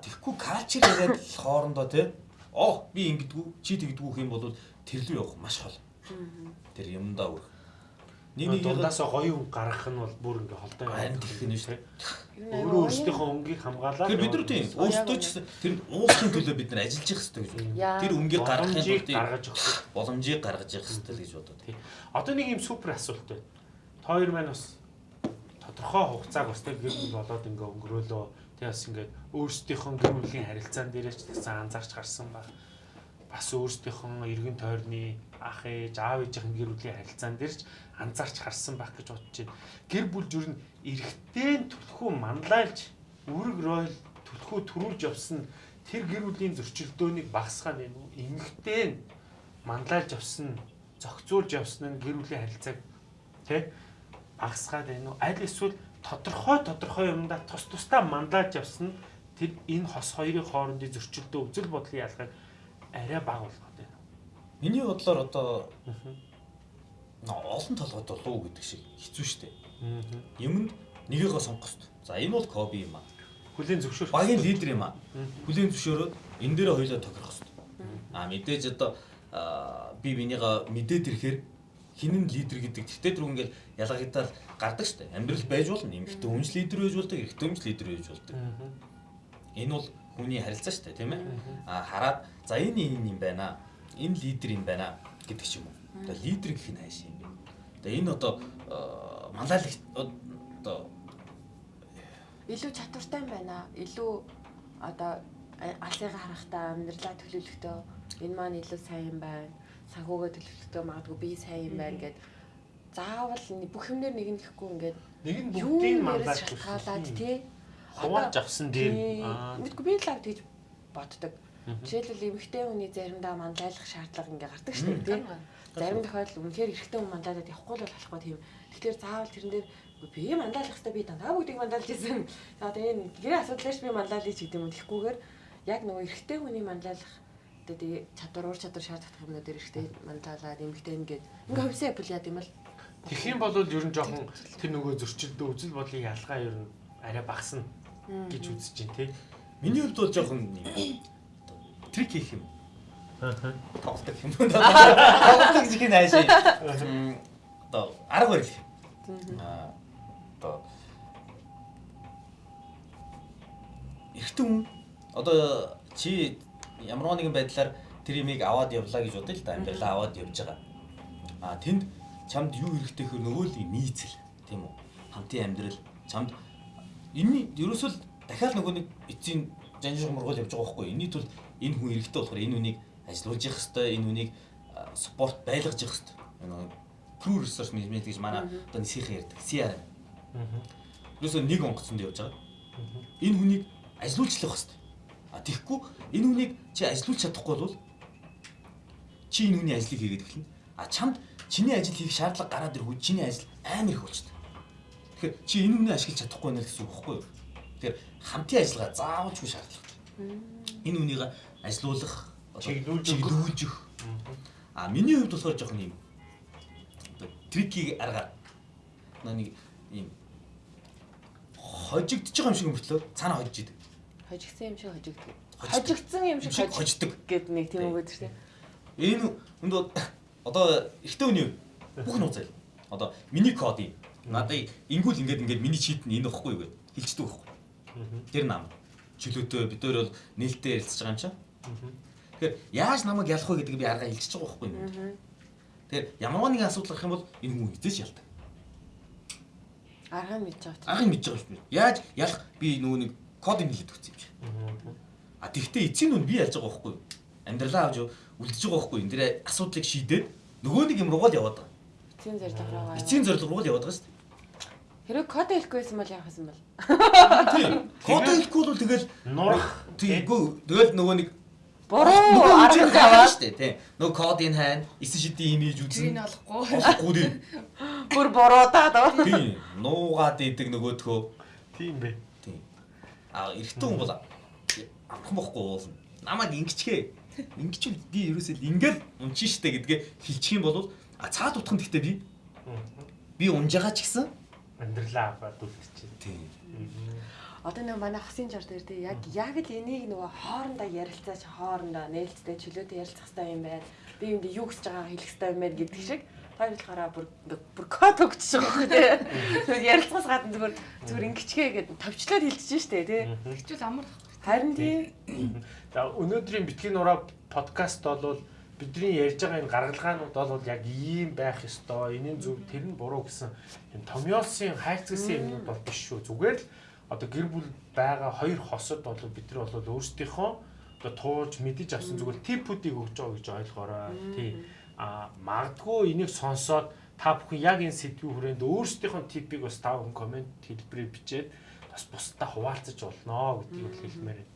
C: тэгэхгүй калчер яриад хоорондоо тий оо би ингэдэггүй чи тэгдэггүй юм бол тэр лүү явах маш хол. Тэр юмдаа үрэх
B: Нэг нэг дундаасаа гоё хүн гаргах нь бол бүр ингээ холтой
C: байна гэх юм шүү.
B: Өөрөө өөрсдийнхөө өнгийг хамгаалаад
C: Тэр бид нар тийм өөрсдөө ч тэр уусхийн төлөө бид нар ажиллаж явах хэрэгтэй гэж байна. Тэр өнгийг гаргахын тулд
B: гаргаж өгөх
C: боломжийг гаргаж явах хэрэгтэй гэж бодод.
B: Одоо нэг юм супер асуулт байна. Та хоёр маань бас тодорхой хугацааг бас тэг гэр бүл болоод ингээ өнгөрөөлөө. Тэг бас ингээ өөрсдийнхөө гэр бүлийн харилцаан дээрээ ч гэсэн анзаарч гарсан ба бас өөрсдийнхөө эргэн тойрны ах ээж аав ээжийн гэр бүлийн харилцаан дээр ч анзаарч харсан байх гэж бодож байна. Гэр бүл зүр нь эрэгтэй төлхөө мандалж үүрэг ройл төлхөө төрүүлж явсан тэр гэр бүлийн зөрчилдөөнийг багасгаа нэ эмэгтэй мандалж явсан зохицуулж явсан нь гэр бүлийн харилцааг тий багасгаад байна уу? Аль эсвэл тодорхой тодорхой юмдаа тус тусдаа мандалж явсан тэр энэ хос хоёрын хоорондын зөрчилдөө үзэл бодлын ялгааг арай бага болгоод байна.
C: Миний бодлоор одоо олон толгойд болов гэдэг шиг хэцүү шттэ. Юмд нэгийгөө сонгох хэрэгтэй. За энэ бол Коби юм аа.
B: Хүлийн зөвшөөрөх.
C: Багийн лидер юм аа. Хүлийн зөвшөөрөөд энэ дээр хоёулаа тохирох хэрэгтэй. Аа мэдээж одоо би бинийгаа мэдээд ирэхээр хинэн лидер гэдэг. Тэгтээ дөрөв ингээл ялгагдаад гардаг штэ. Амьдрал байж болно. Эмэгтэй хүнч лидер байж болдог, эрэгтэй хүнч лидер байж болдог. Энэ бол хүний харилцаа дээ тийм ээ. А хараад за энэ энэ юм байна. Энэ лидер юм байна гэдэг ч юм уу. Одоо лидер гэх нь хайш юм бэ. Одоо энэ одоо манлайлах одоо
E: илүү чадвартай юм байна. Илүү одоо алыг харахтаа амьдралаа төлөвлөхдөө энэ маань илүү сайн юм байна. Санхугаа төлөвлөхдөө магадгүй би сайн юм байна гэд заавал бүх юмнэр нэг нь гэхгүй ингээд
B: нэг нь бүгдийг манлайлах
E: шалтгаалаад тий
B: хувааж авсан дээр
E: мэдгүй би л авд гэж боддог. Жишээлбэл эмэгтэй хүний заримдаа мандайлах шаардлага ингээ гардаг шүү дээ. Зарим тохиолдолд үнэхээр эрэгтэй хүн мандайлаад явахгүй л болохгүй тийм. Тэгэхээр заавал тэрэн дээр би мандайлах хэрэгтэй би дандаа бүгдийг мандайлж ирсэн. За одоо энэ гэрээ асуудлаач би мандайлж гэдэг юм тэгэхгүйгээр яг нөгөө эрэгтэй хүний мандайлах одоо тэгээ чадвар уур чадвар шаардлагатай юмнууд эрэгтэй мандайлаад эмэгтэй ингээд ингээ хувьсаа апл яа гэм л
B: Тэгэх юм бол ер нь жоохон тэр нөгөө зөрчилдөө үзэл бодлын ялгаа ер нь арай багасна гэж үзэж байна тий.
C: Миний хувьд бол жоохон трик хийх юм. Аа. Тоглолт юм. Тоглолт гэж хин ааш. Одоо арга барил. Аа. Одоо Эхтэн хүн одоо чи ямар нэгэн байдлаар тэр имийг аваад явлаа гэж бодъё л да амьдралаа аваад явж байгаа. А тэнд чамд юу хэрэгтэй хөр нөгөө л нийцэл тийм үү? Хамтын амьдрал чамд энэ ерөөсөө дахиад нөгөө нэг эцсийн жанжин мургуул явж байгаа байхгүй. Энийний тулд энэ хүн эрэгтэй болохоор энэ хүнийг ажилуулж явах хэрэгтэй, энэ хүнийг спорт байлгаж явах хэрэгтэй. Энэ Crew Research Management гэж манай одоо нисхийн ярьдаг. CRM. Ерөөсөө нэг онгоцонд явж байгаа. Энэ хүнийг ажилуулчлах хэрэгтэй. А тэгэхгүй энэ хүнийг чи ажилуулж чадахгүй бол чи энэ хүний ажлыг хийгээд эхэлнэ. А чамд чиний ажил хийх шаардлага гараад ирэхгүй чиний ажил амар их болчихдог. Тэгэхээр чи энэ үнэ ашиглаж чадахгүй байна гэсэн үг байхгүй юу? Тэгэхээр хамтын ажиллагаа заавалжгүй шаардлагатай. Энэ үнийг ажилуулах, чиглүүлж өгөх. А миний хувьд болохоор жоохон юм. Трикийг аргаар нэг юм хожигдож байгаа юм шиг мөртлөө цаана хожиж идэг.
E: Хожигдсан юм шиг хожигддаг. Хожигдсан юм шиг
C: хожигддаг
E: гэд нэг тийм үг өгдөг тийм.
C: Энэ үнд одоо эхтэн үний бүх нууцай. Одоо миний код юм. Надад ингүүл ингээд ингээд миний чийт нь энэ واخгүй юу гэд хэлждэг واخгүй. Тэр нам. Чөлөөтэй бид нар бол нээлттэй ярилцж байгаа юм чинь. Тэгэхээр яаж намайг ялах вэ гэдэг би арга илчиж байгаа байхгүй юу? Тэгэхээр ямар нэгэн асуудал гарах юм бол энэ хүн эзэж ялдаг.
E: Арга мэдж байгаа.
C: Арга мэдж байгаа шүү. Яаж ялах би нөгөө нэг код нэлээд өгсөн юм чинь. А тэгвэл эцйн нь би ялж байгаа байхгүй юу? Амьдралаа авч үлдэж байгаа байхгүй юу? Энд дээр асуудлыг шийдээд нөгөө нэг юм руугаа л яваад байгаа.
E: Эцйн зорилго руугаа.
C: Эцйн зорилго руугаа л яваад байгаа шүү дээ.
E: Хэрэг код хэлэхгүй байсан бол яах юм бол?
C: Код хэлэхгүй бол тэгэл
B: нурах.
C: Тиймгүй. Тэгэл нөгөө нэг
E: буруу арга таваад
C: шүү дээ. Тийм. Нөгөө кодын хайн, эсэ шидийн имиж үзэн.
D: Тийм олохгүй.
C: Олохгүй тийм.
E: Бүр буруудаад аа.
C: Тийм. Нуугаад идэг нөгөөдхөө.
B: Тийм бэ.
C: Тийм. А эрэгтэй хүн бол амхан бохгүй уулна. Намайг ингэчгээ. Ингэч би ерөөсөө ингээл унчин штэ гэдгээ хэлчих юм бол а цаад утхан гэхдээ би би унж байгаа ч гэсэн
B: амьдралаа аваад үлдчихэв.
C: Тийм.
E: Одоо нэг манай хасын жар дээр тий яг яг л энийг нөгөө хоорондоо ярилцаач хоорондоо нээлттэй чөлөөтэй ярилцах хэрэгтэй юм байна. Би юм юу гэж байгааг хэлэх хэрэгтэй юм байна гэдэг шиг хоёр болохоор бүр бүр код өгч байгаа тий. Тэгээд ярилцлагаас гадна зүгээр зүгээр ингэчгээ гэдэг товчлоод хэлчихэж штэ тий.
D: Хичүүл амар
E: Харин тий.
B: За өнөөдрийн битгий нураа подкаст бол бидний ярьж байгаа энэ гаргалгаанууд бол яг ийм байх ёстой. Энийн зөв тэр нь буруу гэсэн энэ томьёолсын хайрцагсан юмнууд бол биш шүү. Зүгээр л одоо гэр бүл байгаа хоёр хосод бол бид нар бол өөрсдийнхөө одоо туулж мэдэж авсан зүгээр типүүдийг өгч байгаа гэж ойлгоорой. Тий. А магадгүй энийг сонсоод та бүхэн яг энэ сэдвийн хүрээнд өөрсдийнхөө типийг бас та бүхэн комент хэлбэрээр бичээд бас бусдаа хуваалцаж болно гэдгийг хэлмээр байна.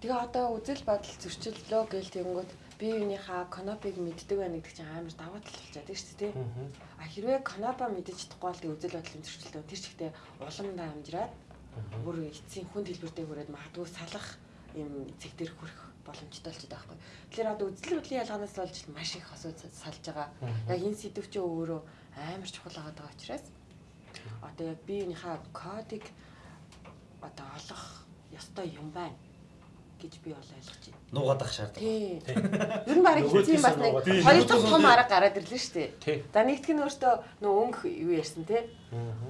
E: Тэгээ одоо үзэл бодол зөрчиллөө гээл тэгэнгүүт бие биенийхээ канопыг мэддэг байна гэдэг чинь амар даваа тал болчиход байна шүү дээ. А хэрвээ канопа мэдэж чадахгүй бол тэгээ үзэл бодлын зөрчиллөө тэр чигтээ уламдаа амжираад бүр эцсийн хүнд хэлбэртэй хүрээд магадгүй салах юм зэг дээр хүрэх боломжтой болчиход байгаа байхгүй. Тэгэхээр одоо үзэл бодлын ялгаанаас болж маш их хосууд салж байгаа. Яг энэ сэдв чинь өөрөө амар чухал байгаа учраас одоо яг биеийнхээ кодыг одоо олох ёстой юм байна гэж би бол ойлгож байна.
C: Нуугаад ах шаардлага.
E: Тий. Ер нь барыг хэзээ бас нэг хоёр дахь том арга гараад ирлээ шүү дээ. За нэгтгэх нь өөртөө нөө өнгө юу ярьсан тий.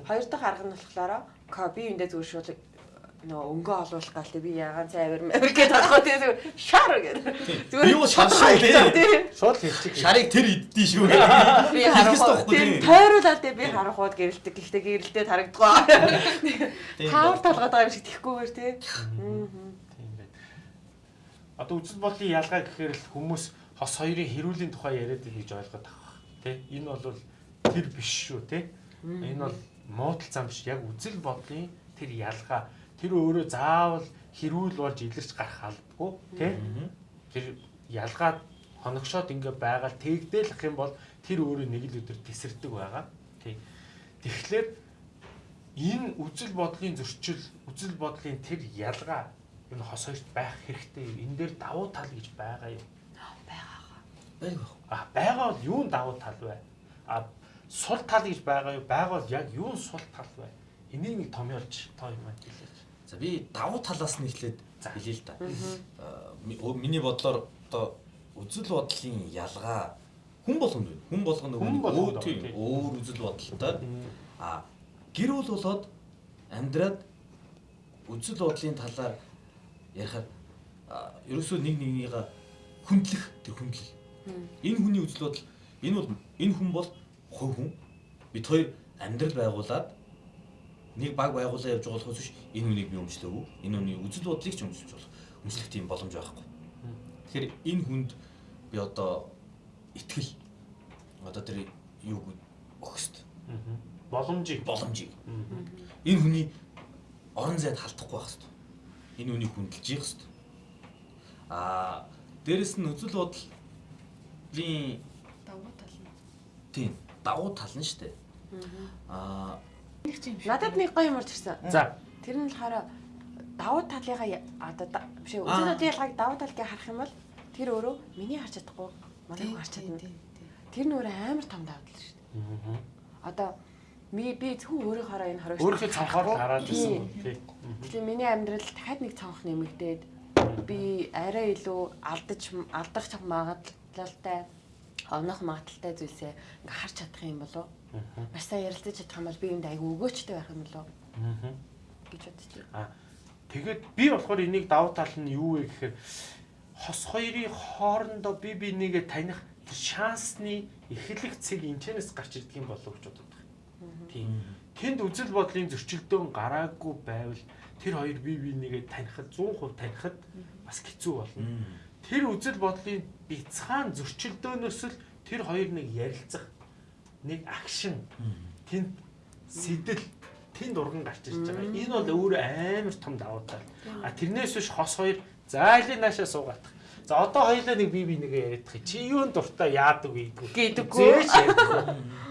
E: Хоёр дахь арга нь болохоор би эндээ зүгээр шууд нөө өнгөө олуулах гал би ягаан цай авир мавир гэдэг байхгүй тий зүгээр шар гэдэг.
C: Зүгээр юу шар шар тий.
B: Шууд хэлчих.
C: Шарыг тэр иддий шүү.
E: Би харахгүй тий. Тойруулаад би харахууд гэрэлдэг. Гэхдээ гэрэлдээд харагдгаа. Таавар талгаад байгаа юм шиг тэхгүйгээр тий. Аа
B: одоо үзэл бодлын ялгаа гэхээр л хүмүүс хос хоёрын хэрүүлийн тухай яриад байгаа гэж ойлгоод байгаа. Тэ? Энэ бол тэр биш шүү, тэ? Энэ бол муудал зам биш. Яг үзэл бодлын тэр ялгаа тэр өөрөө заавал хэрүүл болж илэрч гарах албагүй, тэ? Тэр ялгаад хоногшоод ингээ байгаад тэгдээх юм бол тэр өөрөө нэг л өдөр тесэрдэг байгаа. Тий. Тэгэхээр энэ үзэл бодлын зөрчил, үзэл бодлын тэр ялгаа энэ хос хоёрт байх хэрэгтэй юм. Энэ дээр давуу тал гэж байгаа юм.
E: Байгаагаа.
C: Байгаа.
B: А байгаа бол юун давуу тал вэ? А сул тал гэж байгаа юу? Байгаа бол яг юун сул тал вэ? Энийг нэг томьёолж тоо юм аа хэлээч.
C: За би давуу талаас нь эхлээд хэлье л да. Миний бодлоор одоо үзэл бодлын ялгаа хүн болгонд байна. Хүн болгоно өөр өөр үзэл бодолтой. А гэр бүл болоод амьдраад үзэл бодлын талаар ярихаар ерөөсөө нэг нэгнийгээ хүндлэх тэр хүндлэл. Энэ хүний үзэл бодол энэ бол энэ хүн бол хувь хүн. Бид хоёр амьдрал байгуулад нэг баг байгуулаа явж байгаа болохоос биш энэ хүнийг би өмчлөөгүй. Энэ хүний үзэл бодлыг ч өмчлөж болох. Өмчлөх тийм боломж байхгүй. Тэгэхээр энэ хүнд би одоо итгэл одоо тэр юу өгөхөст.
B: Боломжийг
C: боломжийг. Энэ хүний орон зайд халдахгүй байх хэрэгтэй энэ үнийг хүндэлж явах хэрэгтэй. Аа дээрэс нь үзэл бодлын
D: давуу тал нь.
C: Тийм, давуу тал нь шүү дээ. Аа.
E: Надад нэг гоё юм орж ирсэн.
B: За.
E: Тэр нь болохоор давуу талыгаа одоо биш үү үзэл бодлын ялгааг давуу талыг харах юм бол тэр өөрөө миний харж чадахгүй манай харж чадна. Тэр нь өөрөө амар том давуу тал шүү дээ. Одоо ми би зөвхөн өөрийнхоороо энэ хоригч
B: өөрийнхөө цонхоор хараад ирсэн тий.
E: Тэгэхээр миний амьдрал дахиад нэг цонх нэмэгдээд би арай илүү алдаж алдах магадлалтай онох магадaltaй зүйлсээ ингээ харж чадах юм болов уу? Маш сайн ярилцаж чадах юм бол би энд айгүй өгөөчтэй байх юм болов уу? гэж байна.
B: Аа тэгээд би болохоор энийг давуу тал нь юу вэ гэхээр хос хоёрын хоорондоо би би нэгэ таних шансны эхлэх цэг энэчнээс гарч ирдэг юм болов уу гэж бодод. Тийм. Тэнд үзэл бодлын зөрчилдөөн гараагүй байвал тэр хоёр бие бинийгээ танихад 100% танихад бас хэцүү болно. Тэр үзэл бодлын бяцхан зөрчилдөөнөөс л тэр хоёр нэг ярилцах нэг акшн тэнд сэтэл тэнд урган гарч ирж байгаа. Энэ бол өөр амар том давуу тал. А тэрнээс биш хос хоёр зайлын наашаа суугаадах. За одоо хоёлаа нэг бие бинийгээ яриадах. Чи юунд дуртай яадаг вэ
E: гэдэггүй.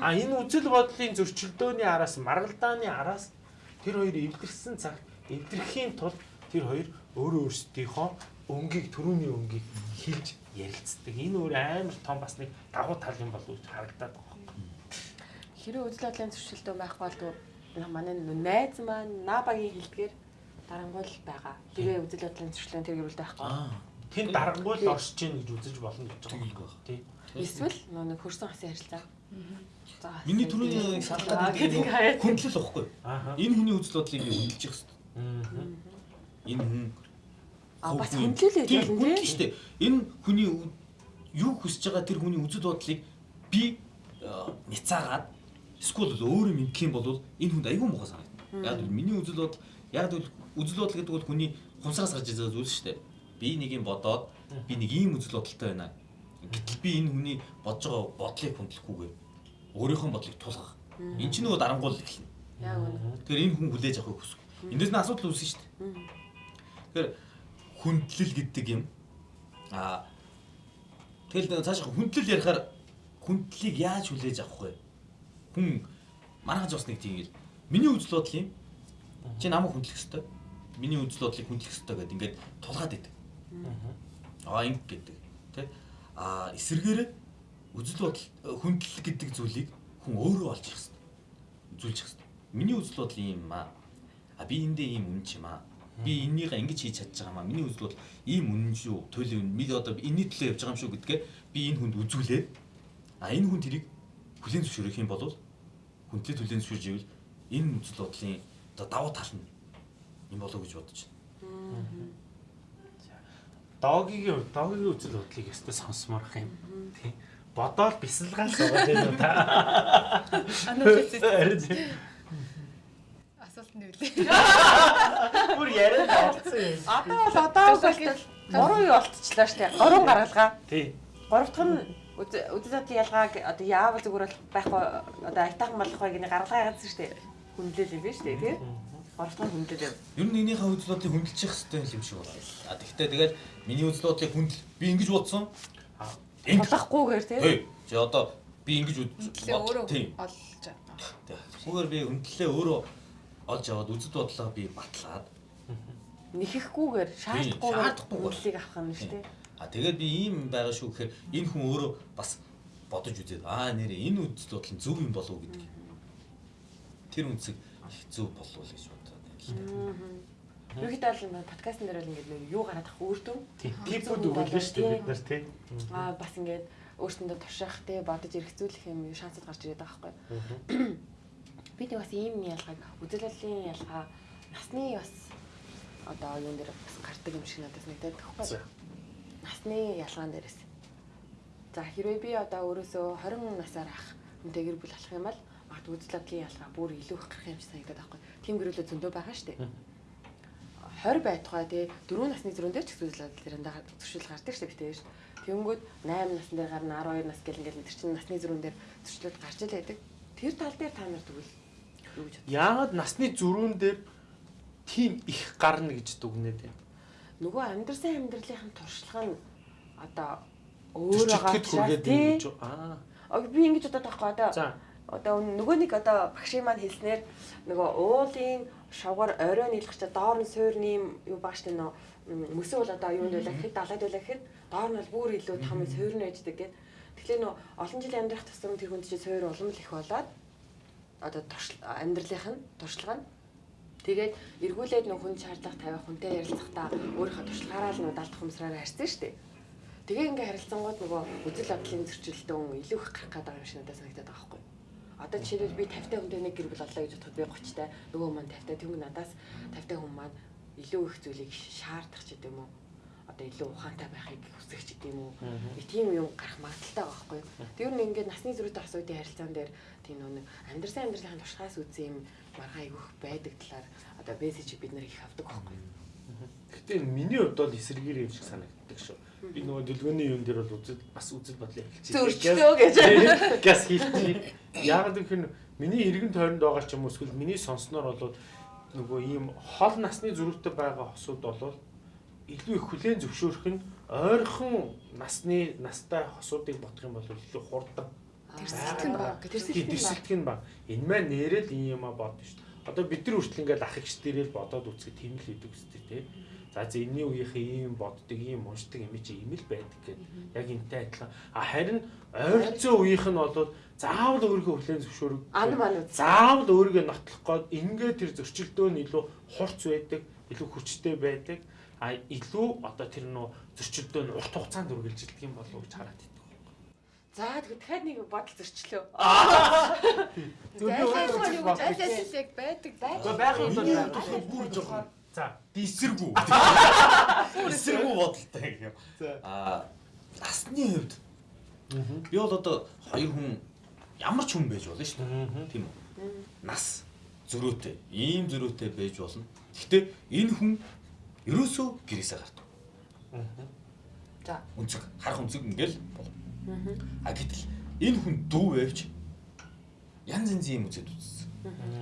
B: А энэ үзэл бодлын зөрчилдөөний араас маргалдааны араас тэр хоёр эвдэрсэн цаг эвдрэхийн тулд тэр хоёр өөрөө өөрсдийнхөө өнгийг төрөүний өнгийг хилж ярилцдаг. Энэ өөр амар том бас нэг давуу тал юм болов уу харагдаад байгаа.
E: Хэрэв үзэл бодлын зөрчилдөөн байх бол манай найз маань набагийн хилдгээр дарангуул байгаа. Тэгээ үзэл бодлын зөрчилдөөн тэр гэрүүлдэг байхгүй
B: тэнд дарангуй л оршиж гин гэж үзэж болно гэж байгаа юм тий.
E: Эсвэл нэг хөрсөн хасын харилцаа.
C: За. Миний түрүүний шалтгаан гэдэг хөндлөл واخгүй. Энэ хүний үзэл бодлыг хөндлөж явах хэрэгтэй. Энэ хүн
E: А бас хөндлөлөө гэж болно
C: тийм шүү дээ. Энэ хүний юу хүсэж байгаа тэр хүний үзэл бодлыг би э, няцаагаад эсвэл өөрөө мэдх юм бол энэ хүнд айгүй муухай санагдана. Яг л миний үзэл бодол яг л үзэл бодол гэдэг бол хүний хувцас гарч ирэх зүйл шүү дээ би нэг юм бодоод би нэг ийм үзэл бодолтой байна. Гэтэл би энэ хүний бодож байгаа бодлыг хүндлэхгүйгээр өөрийнхөө бодлыг тулгах. Энд чинь нөгөө дарангуул эхэлнэ.
E: Яг үнэ.
C: Тэгэхээр энэ хүн хүлээж авахыг хүсэв. Эндээс нь асуудал үүснэ шүү дээ. Тэгэхээр хүндлэл гэдэг юм аа тэгэл цааш хүндлэл ярихаар хүндлэлийг яаж хүлээж авах вэ? Хүн манайхан ч бас нэг тийм миний үзэл бодол юм. Чи намайг хүндлэх ёстой. Миний үзэл бодлыг хүндлэх ёстой гэдэг ингээд тулгаад идэг. Аа инг гэдэг тий. Аа эсэргээрээ үзэл бодол хүндлэл гэдэг зүйлийг хүн өөрөө олж ирэх хэрэгтэй. Үзүүлж ирэх хэрэгтэй. Миний үзэл бодол юм аа. А би эндээ ийм үнэн ч юм аа. Би энийгээ ингэж хийж чадж байгаа маа. Миний үзэл бодол ийм үнэн шүү. Төлөв бид одоо энэний төлөө явж байгаа юм шүү гэдгээ би энэ хүнд үзүүлээд а энэ хүн тэрийг хүлээн зөвшөөрөх юм бол хүндлээ хүлээн зөвшөөрж ивэл энэ үзэл бодлын одоо давуу тал нь юм болоо гэж бодож байна.
B: Догийн догийн үзэл бодлыг өстой сонсомоор ах юм. Тий. Бодоол бясалгаас байгаа юм та.
D: Асуулт нь юу лээ?
E: Бүр яриад олцсон юм. Одоо бол одоо бол гурван юу олцчлаа штэ. Гурван гаргалгаа.
B: Тий.
E: Гурав дахь нь үзэл бодлын ялгааг одоо яавал зүгээр байхгүй одоо айтаахан болох вэ гэний гаргалгаа яагаад штэ. Хүндлэл юм биш штэ тий. Гуравтхан хүндлэл.
C: Ер нь энийхээ үзэл бодлыг хүндэлчих хэрэгтэй юм шиг байна. А тэгвэл тэгээд миний үзэл бодлыг хүндэл би ингэж бодсон.
E: Тулахгүйгээр тий.
C: Чи одоо би ингэж
D: бодлоо өөрөө олж байгаа.
C: Зүгээр би хүндлэлээ өөрөө олж аваад үзэл бодлоо би батлаад
E: нэхэхгүйгээр шаардахгүйгээр хүндлэлийг авах юм шүү дээ.
C: А тэгээд би ийм байгаа шүү гэхээр энэ хүн өөрөө бас бодож үзээд аа нэрээ энэ үзэл бодол нь зөв юм болов уу гэдэг. Тэр үнцэг хэцүү болов гэж
E: Ерөнхийдөө бол подкастн дээр бол ингээд нэг юу гараад ах өөртөө
B: типүүд өгүүлнэ шүү дээ бид нар тийм.
E: Аа бас ингээд өөртөндөө турших те бодож эргцүүлэх юм шансад гарч ирээд байгаа байхгүй. Би тэг бас ийм ялгааг үзэлэлийн ялгаа насны бас одоо юун дээр бас гардаг юм шиг надад нэгдээд байхгүй. Насны ялгаан дээрээс. За хэрвээ би одоо өөрөөсөө 20 насаар ах үнтэй гэр бүл болох юм бол магадгүй үзэл бодлын ялгаа бүр илүү их гарах юм шиг санагдаад байхгүй. Тим гэрүүлээ зөндөө байгаа шүү дээ. 20 байтугай тий 4 насны зөрүүн дээр ч бодол тэрэндээ зөрчил гардаг шүү дээ шүү. Тэнгүүд 8 насны дээр гарна 12 нас гэл ингээл тэр чинь насны зөрүүн дээр зөрчлүүд гарч ил байдаг. Тэр тал дээр та нар тэгвэл юу гэж бодож
B: Яагаад насны зөрүүн дээр тийм их гарна гэж дүгнээд байна?
E: Нөгөө амьдрсан амьдралынхын туршлага нь одоо өөр байгаа
B: тийм аа.
E: Би ингэж бодоод байхгүй одоо одоо нөгөө нэг одоо багшийн маань хэлснээр нөгөө уулын шавгаар орой нийлэх чинь доор нь суурны юу баг штэ нөө мөсөө бол одоо юунд байлаа гэхэд далайд байлаа гэхэд доор нь бол бүр илүү том суурн байждаг гэд. Тэгэхээр нөө олон жил амьдрах тусам тэр хүнд чинь суур улам л их болоод одоо амьдралынх нь туршлага нь тэгээд эргүүлээд нөх хүн шаардлага тавих хүнтэй ярилцахдаа өөрийнхөө туршлагаараа л нөө далдах юмсраараа харьцсан шүү дээ. Тэгээ ингээ харилцангууд нөгөө үзэл бодлын зөрчилдөөн илүү их гарах гэдэг юм шиг надад санагдаад байгаа байхгүй юу? Одоо жишээлбэл би 50 та хүнтэй нэг гэр бүл олоо гэж бодоход би 30 та нөгөө маань 50 та тэнгүү надаас 50 та хүн маань илүү их зүйлийг шаардах ч гэдэм үү. одоо илүү ухаантай байхыг хүсэх ч гэдэм үү. Тийм юм гарах магадaltaй байгаа байхгүй юу. Тэр нь ингээд насны зөрүүтэй асуудын харилцаан дээр тийм нэг амьдрсан амьдралын туршлагаас үзсэн юм маргаа айгүйх байдаг талаар одоо мессеж бид нэр их авдаг байхгүй юу.
B: Гэтэ миний хувьд бол эсэргээр юм шиг санагддаг шүү. Би нөгөө дэлгөөний юм дээр бол үзэл бас үзэл бодлоо хэлчихсэн.
E: Зөрчлөө гэж.
B: Газ хийлчих. Яагаад гэвэл миний эргэн тойронд байгаа ч юм уу эсвэл миний сонсноор бол нөгөө ийм хол насны зөрүүтэй байгаа хосууд бол илүү их хүлээн зөвшөөрөх нь ойрхон насны настай хосуудыг бодох юм бол илүү хурдан.
E: Тэрсэлтэх нь баг.
B: Тэрсэлтэх нь баг. Энэ маань нэрэл ийм юм а бодно шүү дээ. Одоо бид нар хүртэл ингээд ах эгч дээрээ бодоод үзэхэд тийм л хийдэг үстэй тий. За энэний үеийнхээ ийм боддог, ийм уншдаг юм чи ийм л байдаг гэдэг. Яг энтэй адилхан. А харин ойрцоо үеийнх нь бол заавал өөрийнхөө хүлэн
E: үз.
B: Заавал өөрийгөө нотлох гээд ингээд тэр зөрчилдөө нь илүү хурц байдаг, илүү хүчтэй байдаг. А илүү одоо тэр нөө зөрчилдөө нь урт хугацаанд үргэлжилдэг юм болов уу гэж хараад байна.
E: За тэгээд дахиад нэг бодол зөрчлөө.
B: Зөвхөн
E: ажил яг байдаг байдаг.
B: байх юм
C: бол бүр жоохон
B: за
C: эсэргүү. Эсэргүү бодолтой гэх юм. Аа насны хувьд би бол одоо хоёр хүн ямар ч хүн байж болно шүү дээ. Тийм үү? Нас зөрөөтэй, ийм зөрөөтэй байж болно. Гэхдээ энэ хүн ерөөсөө гэрээсээ гардаг.
E: За.
C: Үнцэг, харах үнцэг ингээл бол А гэтэл энэ хүн дүү байвч янз янзын юм үзээд үзсэн.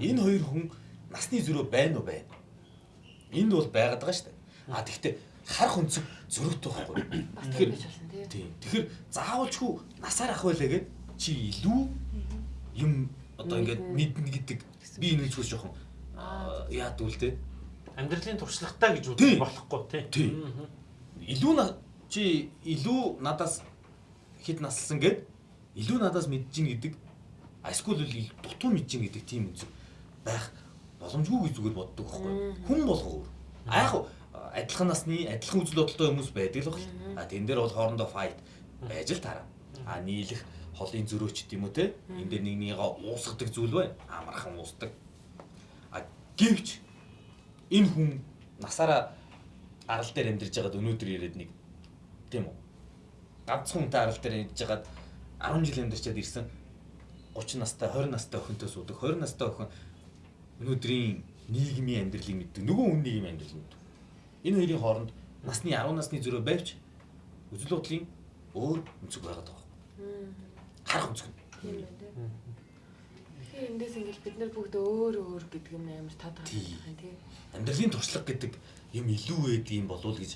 C: Энэ хоёр хүн насны зөрөө байна уу байна. Энд бол байгаад байгаа шүү дээ. А тэгвэл харах өнцөг зөрөөтэй байхгүй.
E: Тэгэхээр
C: тийм. Тэгэхээр заавалчгүй насаар ах байлаа гэд чи илүү юм одоо ингээд мэднэ гэдэг би энэ зүйлс жоохон яад үлдээ.
B: Амьдралын туршлагатай гэж үзэх болохгүй
C: тий. Илүү чи илүү надаас хэд наслсан гэд илүү надаас мэдж гин гэдэг эсвэл дутуу мэдж гин гэдэг тийм үнс байх боломжгүй гэж зүгээр боддог байхгүй хүн болгоо а яг адилхан насны адилхан үзэл бодолтой хүмүүс байдаг л баг а тэн дээр бол хоорондоо файт байж л таараа а нийлэх холын зөрөөч гэдэм үү те энэ дээр нэг нэгээ уусгадаг зүйл байна амархан уусдаг. А гэвч энэ хүн насаараа арал дээр амьдарч байгаад өнөөдөр ирээд нэг тийм үү? Ганцхан хүнтэй арал дээр идэж жагаад 10 жил амьдарчаад ирсэн 30 настай 20 настай охинтой суудаг. 20 настай охин өнөөдрийн нийгмийн амьдралыг мэддэг нөгөө хүн нийгмийн амьдралыг мэддэг энэ хоёрын хооронд насны 10 насны зөрөө байвч үзэл бодлын өөр өнцөг байгаад байгаа. Харах өнцөг.
E: Тийм үү. Тэгэхээр эндээс ингээл бид нар бүгд өөр өөр гэдэг юм амар тод байгаа тийм.
C: Амьдралын туршлага гэдэг юм илүү байд юм болов уу гэж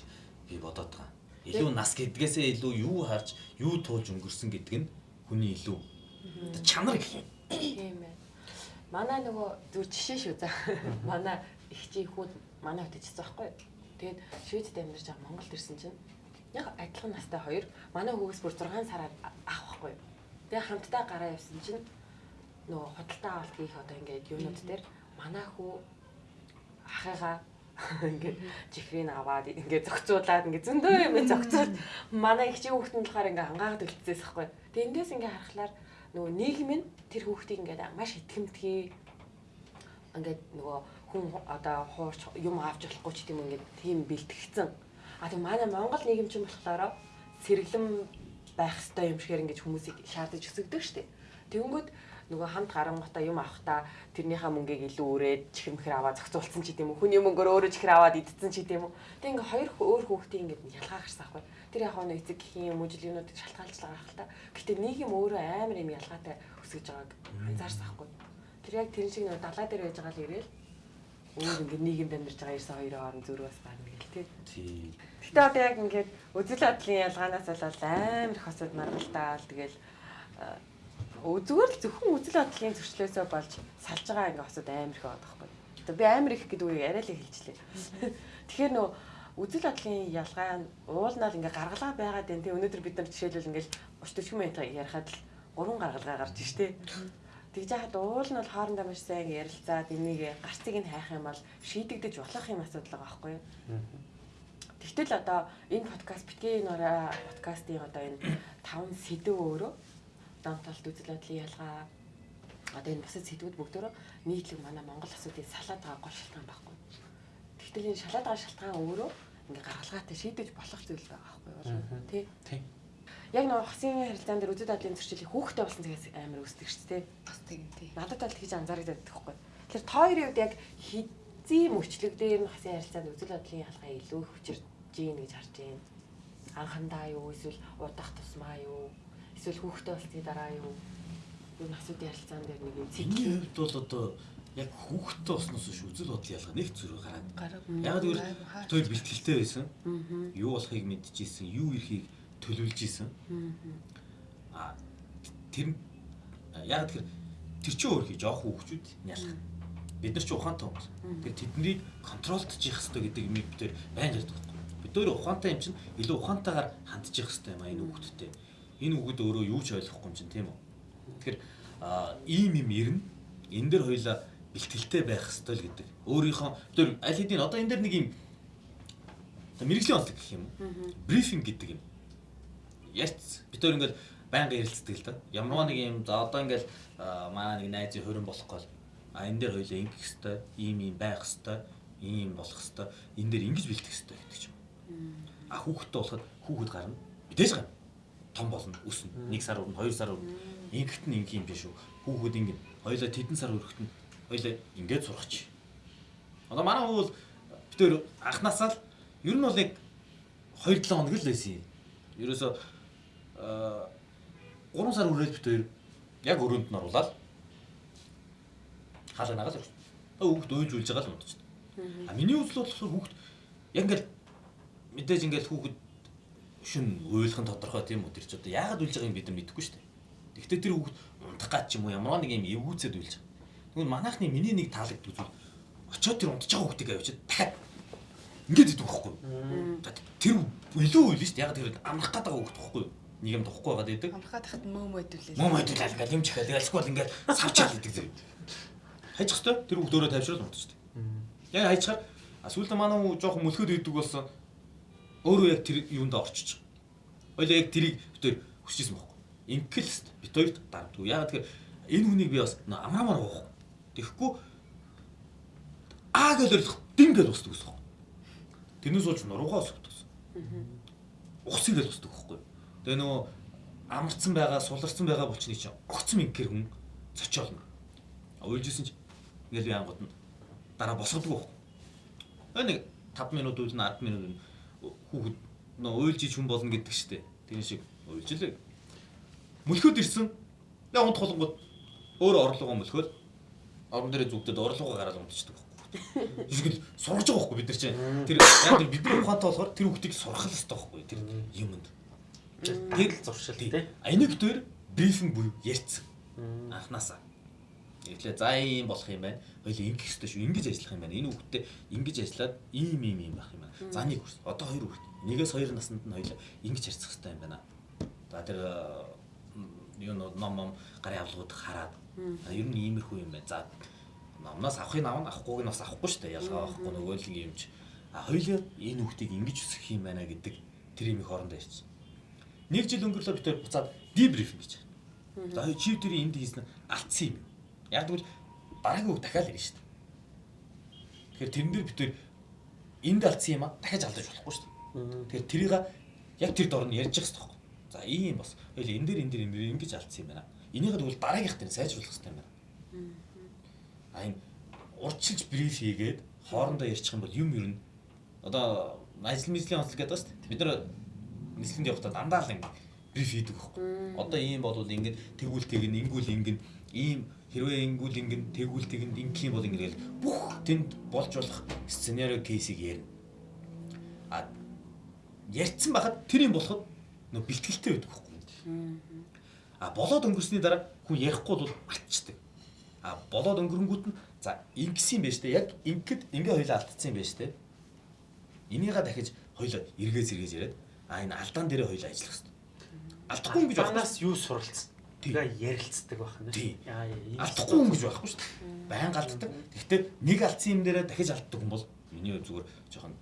C: би бодоод байгаа. Илүү нас гэдгээсээ илүү юу харж, юу туулж өнгөрсөн гэдэг нь хүний илүү чанар гэх юм.
E: Тийм ээ. Манай нөгөө зүр жишээ шүү за. Манай их чи хүүд манай хөтөж байгаа байхгүй. Тэгээд Шведд амьдарч байгаа Монголд ирсэн чинь яг адилхан настай хоёр манай хүүгээс бүр 6 сараар ах байхгүй. Тэгээд хамтдаа гараа явсан чинь нөгөө худалдаа авалт хийх одоо ингээд юунууд дээр манай хүү ахыгаа ингээд жихрийг аваад ингээд зөгцуулаад ингээд зөндөө юм зөгцуул манай их чи хүүхдэн болохоор ингээд ангаагаад үлдсээс байхгүй. Тэгээ эндээс ингээд харахаар нөгөө нийгэм нь тэр хүүхдийг ингээд маш итгэмтгий ингээд нөгөө хүн одоо хуурч юм авч болохгүй ч тийм ингээд тийм бэлтгэгдсэн. А тийм манай Монгол нийгэм чинь болохоор сэргэлэн байх ёстой юм шигээр ингээд хүмүүсийг шаардаж өсөгдөг штеп. Тэгэнгүүт нөгөө хамт гарангуудаа юм авахта тэрнийхээ мөнгийг илүү өрөөд чихэрмхэр аваад зохицуулсан ч гэдэм үү хүний мөнгөөр өөрөө чихэр аваад идсэн ч гэдэм үү тэг ингээ хоёр өөр хүүхдийн ингээ ялгаа гарсан аахгүй тэр яг нэг эцэг гэх юм үжил юмнууд шалтгаалж байгаа хэл та гэтээ нийгэм өөрөө амар юм ялгаатай өсгөж байгааг анзаарсан аахгүй тэр яг тэр шиг нөгөө далаа дээр байж байгаа л ирээл өөр ингээ нийгэмд амьдарч байгаа ерсэн хоёрын хооронд зөрүү бас байна гэл тий. Гэтэ одоо яг ингээд үзэл бодлын ялгаанаас болоод амар их осод маргалдаал тэгэл зүгээр л зөвхөн үзэл бодлын зөрчлөөсөө болж салж байгаа ингээ хосод амар их байгаа байхгүй. Тэгээ би амар их гэдэг үгийг арай л хэлжлээ. Тэгэхээр нөө үзэл бодлын ялгаа нь уулнаар ингээ гаргалгаа байгаад байна. Тэгээ өнөөдөр бид нар жишээлбэл ингээл 30 40 минут ярихад л гурван гаргалгаа гарч штэ. Тэгж яхад уул нь бол хоорондоо маш сайн ярилцаад энийг гарцыг нь хайх юм бол шийдэгдэж болох юм асуудал байгаа байхгүй юу? Тэгтэл одоо энэ подкаст битгий нураа подкастын одоо энэ таван сэдв өөрөө донтолт үзэл бодлын ялгаа одоо энэ бусад сэдвүүд бүгдөө нийтлэг манай Монгол асуудыг салаад байгаа гол шалтгаан байхгүй. Тэгтэл энэ шалаад байгаа шалтгаан өөрөө ингээ гаргалгаатай шийдэж болох зүйл байгаа байхгүй юу? Тий.
B: Тий.
E: Яг нэг хасын харилцаан дээр үзэл бодлын зөрчил хүүхдээ болсон цагаас амар үүсдэг шүү дээ.
D: Бас тийм тий.
E: Надад бол тэгж анзаардаг байхгүй. Тэгэхээр тооёрын үед яг хизээ мөчлөг дээр нь хасын харилцаанд үзэл бодлын ялгаа илүү их хүчирж гин гэж харж байна. Анхандаа юу эсвэл удах тусмаа юу эсвэл хүүхдээ болсны дараа юу юу асуудын харилцаан дээр нэг юм
C: цикл. Миний хувьд бол одоо яг хүүхдтэй болсноос биш үзэл бодол ялгаа нэг зүрх гараад. Яг тэгвэл хоёр бэлтгэлтэй байсан. Юу болохыг мэдчихсэн, юу ирэхийг төлөвлөж исэн. Аа тэр яг тэр тэр чинь өөр хий жоох хүүхчүүд ялах. Бид нар ч ухаантай хүмүүс. Тэр тэднийг контролдож явах хэрэгтэй гэдэг юм бид тэр байнг ярьдаг байхгүй. Бид өөр ухаантай юм чинь илүү ухаантайгаар хандж явах хэрэгтэй юм а энэ хүүхдтэй. Энэ хүүхэд өөрөө юу ч ойлгохгүй юм чинь тийм үү. Тэгэхээр ийм юм ирнэ. Энэ дэр хоёлаа бэлтгэлтэй байх хэрэгтэй л гэдэг. Өөрийнхөө тэр аль хэдийн одоо энэ дэр нэг юм мэрэгжлийн онцлог гэх юм уу? Брифинг гэдэг юм. Ярьц. Бид өөр ингээл байнга ярилцдаг л да. Ямар нэг юм за одоо ингээл манай нэг найзын хөрөн болох гол а энэ дээр хоёлаа ингэх хэвээр ийм ийм байх хэвээр ийм болох хэвээр энэ дээр ингэж бэлтэх хэвээр гэдэг ч юм. А хүүхэдтэй болоход хүүхэд гарна. Мэдээж гарна. Том болно, өснө. 1 сар өрнө, 2 сар өрнө. Ингэхт нь ингэ юм биш үү? Хүүхэд ингэ. Хоёлаа тэдэн сар өрөхт нь хоёлаа ингэж сурахч. Одоо манай хүү бол бид тээр анханасаа л ер нь бол яг 2 7 хоног л байсан юм. Ерөөсө а 3 сар үрээд бид тээр яг өрөөнд нь оруулаад хаалга нагаад ирсэн. Хүүхд уйлж байгаа л унтчихсан. А миний үзэл бол хүүхд яг ингээл мэдээж ингээл хүүхд шүн уйлах нь тодорхой тийм үү тэр ч одоо яагаад уйлж байгааг бид нар мэдэхгүй шүү дээ. Гэхдээ тэр хүүхд унтах гад ч юм уу ямар нэг юм эвгүүцэд уйлж. Тэгвэл манайхны миний нэг таалагддаг зүйл очоод тэр унтж байгаа хүүхдийг авчиад дахиад ингээд идэх байхгүй. Тэр илүү үйл шүү дээ. Яг тэр амрах байгаа хүүхд байхгүй. Нэг юм тохгүй байгаад идэг.
D: Амрахад тахад мөө мөдүүлээ.
C: Мөө мөдүүлээ ингээд юм чихээ. Тэгээд эсвэл ингээд савчаал идэг зэрэг. Хайчих хэвээр тэр хүүхд өөрөө тавьшрал унтчих шүү дээ. Яг хайчихаар сүүлдээ манай хүү жоохон мөлхөд идэг болсон. Өөрөө яг тэр юунд орчиж. Хоёлаа яг тэрийг битээр хүсчихсэн байхгүй. Инкэлст бит хоёрт дардгүй. Яг тэгэхээр энэ хүнийг би бас амраамаар гоох Тэгэхгүй аа гэж ойлгох дин гэж устдаг гэсэн. Тэрнээс болж нуруугаа өсгдөг гэсэн. Ухсыг гэж устдаг байхгүй. Тэгээ нөгөө амарцсан байгаа, суларсан байгаа булчны чинь огцом инкэр хүн цочоолно. Уйлжсэн чи ингээл янгууд нь дараа босгодог байхгүй. Нэг 5 минут уйлна 10 минут хүүхэд нөө уйлж ич хүн болно гэдэг штеп. Тэр шиг уйлж лээ. Мөлхөд ирсэн. Яг унт холонгод өөр орлогоо мөлхөөл орон дээр зүгтээд орлогоо гараад унтчихдаг байхгүй. Жишгэл сургаж байгаа байхгүй бид нар чинь. Тэр яг тэр бидний ухаантай болохоор тэр хүүхдийг сурах л хэрэгтэй байхгүй тэр юмд.
B: Тэр л зуршил тий.
C: Энийг дээр брифинг буюу ярьцсан. Анханасаа. Ирлээ за ийм болох юм байна. Хоёул ингэх хэрэгтэй шүү. Ингэж ажиллах юм байна. Энэ хүүхдтэй ингэж ажиллаад ийм ийм ийм байх юм байна. За нэг хүүхд. Одоо хоёр хүүхд. Нэгээс хоёр наснд нь хоёул ингэж харьцах хэрэгтэй юм байна. За тэр юу ном ном гарын авлагууд хараад ер нь иймэрхүү юм байна. За номноос авахыг авна авахгүйг нь бас авахгүй шүү дээ. Ялгаа авахгүй нөгөө л юм чи. А хоёлаа энэ хүүхдийг ингэж өсгөх юм байна гэдэг тэр юм их орондоо ирсэн. Нэг жил өнгөрлөө бид буцаад дебрифинг гэж. За чи тэр энд хийсэн алдсан юм. Яг тэгвэл дараагийн үг дахиад ирнэ шүү дээ. Тэгэхээр тэрэн дээр бид энд алдсан юм а дахиад алдаж болохгүй шүү дээ. Тэгэхээр тэрийг яг тэр дор нь ярьж явах хэрэгтэй За ийм бас хоёул энэ дээр энэ дээр энэ дээр ингэж алдсан юм байна. Энийгээ тэгвэл дараагийнх дээр сайжруулах хэрэгтэй юм байна. А энэ урчилж бриф хийгээд хоорондоо ярьчих юм бол юм ер нь одоо ажил мэжлийн онцлог гэдэг шүү дээ. Бид нар нислэгэнд явахдаа дандаа л ингэ бриф хийдэг байхгүй. Одоо ийм болвол ингэ тэгвэл тэгнэ, ингүүл ингэн, ийм хэрвээ ингүүл ингэн, тэгвэл тэгнэ, ингэх юм бол ингэ л бүх тэнд болж болох сценарио кейсийг ярина. А ярьсан байхад тэр юм болоход нөө бэлтгэлтэй байдаг байхгүй. А болоод өнгөрсний дараа хүн ярихгүй бол ачдаг. А болоод өнгөрөнгүүт нь за ингэсэн юм байна штэ. Яг ингэхэд ингээ хоёлаа алдсан юм байна штэ. Энийгээ дахиж хоёлоо эргээс эргээс яриад а энэ алдаан дээрээ хоёлоо ажиллах хэрэгтэй. Алдахгүй юм гэж
B: банаас юу суралцсан. Тэгээ ярилцдаг байх
C: нь. Алдахгүй юм гэж байхгүй шүү дээ. Баян алддаг. Гэхдээ нэг алдсан юм дээрээ дахиж алддаг хүн бол миний зүгээр жоохон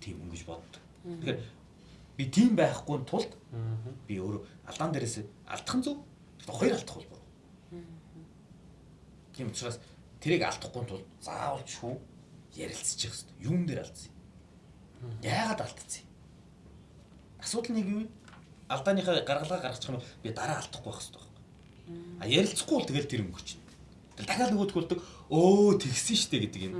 C: тийм юм гэж боддог. Тэгэхээр би тийм байхгүй тулд би өөрөө алдаан дээрээс алдах нь зөв. Хоёр алдах бол буруу. Тийм учраас тэрийг алдахгүй тулд заавал шүү ярилцчих хэвээр. Юун дээр алдсан юм? Яагаад алдчихсан юм? Асуудал нэг юм. Алдааныхаа гаргалгаа гаргачих юм би дараа алдахгүй байх байна. А ярилцахгүй бол тэгэл тэр өнгөрч. Тэгэл дахиад нөгөөд хөлдөг өө тэгсэн штэ гэдэг юм.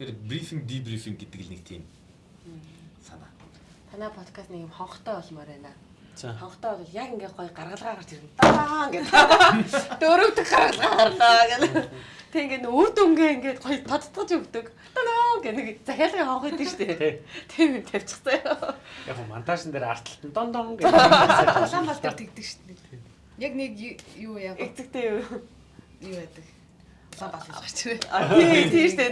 C: Тэр брифинг дебрифинг гэдэг л нэг тийм санаа.
E: Танай подкаст нэг юм хонхтой болмоор байна.
B: За.
E: Хонхтой бол яг ингээ гоё гаргалгаа гарч ирнэ. Даа ингээ. Дөрөвдөг гаргалгаа гарлаа гэх. Тэг ингээ үр дүнгээ ингээ гоё тодтгож өгдөг. Даа гэх нэг захиалгын хонх идэв штэ. Тийм юм тавьчихсан.
B: Яг го монтажн дээр арталт нь дон дон гэж.
D: Улаан бал дээр тэгдэг шүү дээ. Яг нэг юу яа
E: Эцэгтэй юу?
D: юу яадаг. Улаан бал гэж гарч ирээ.
E: А тий тий штэ.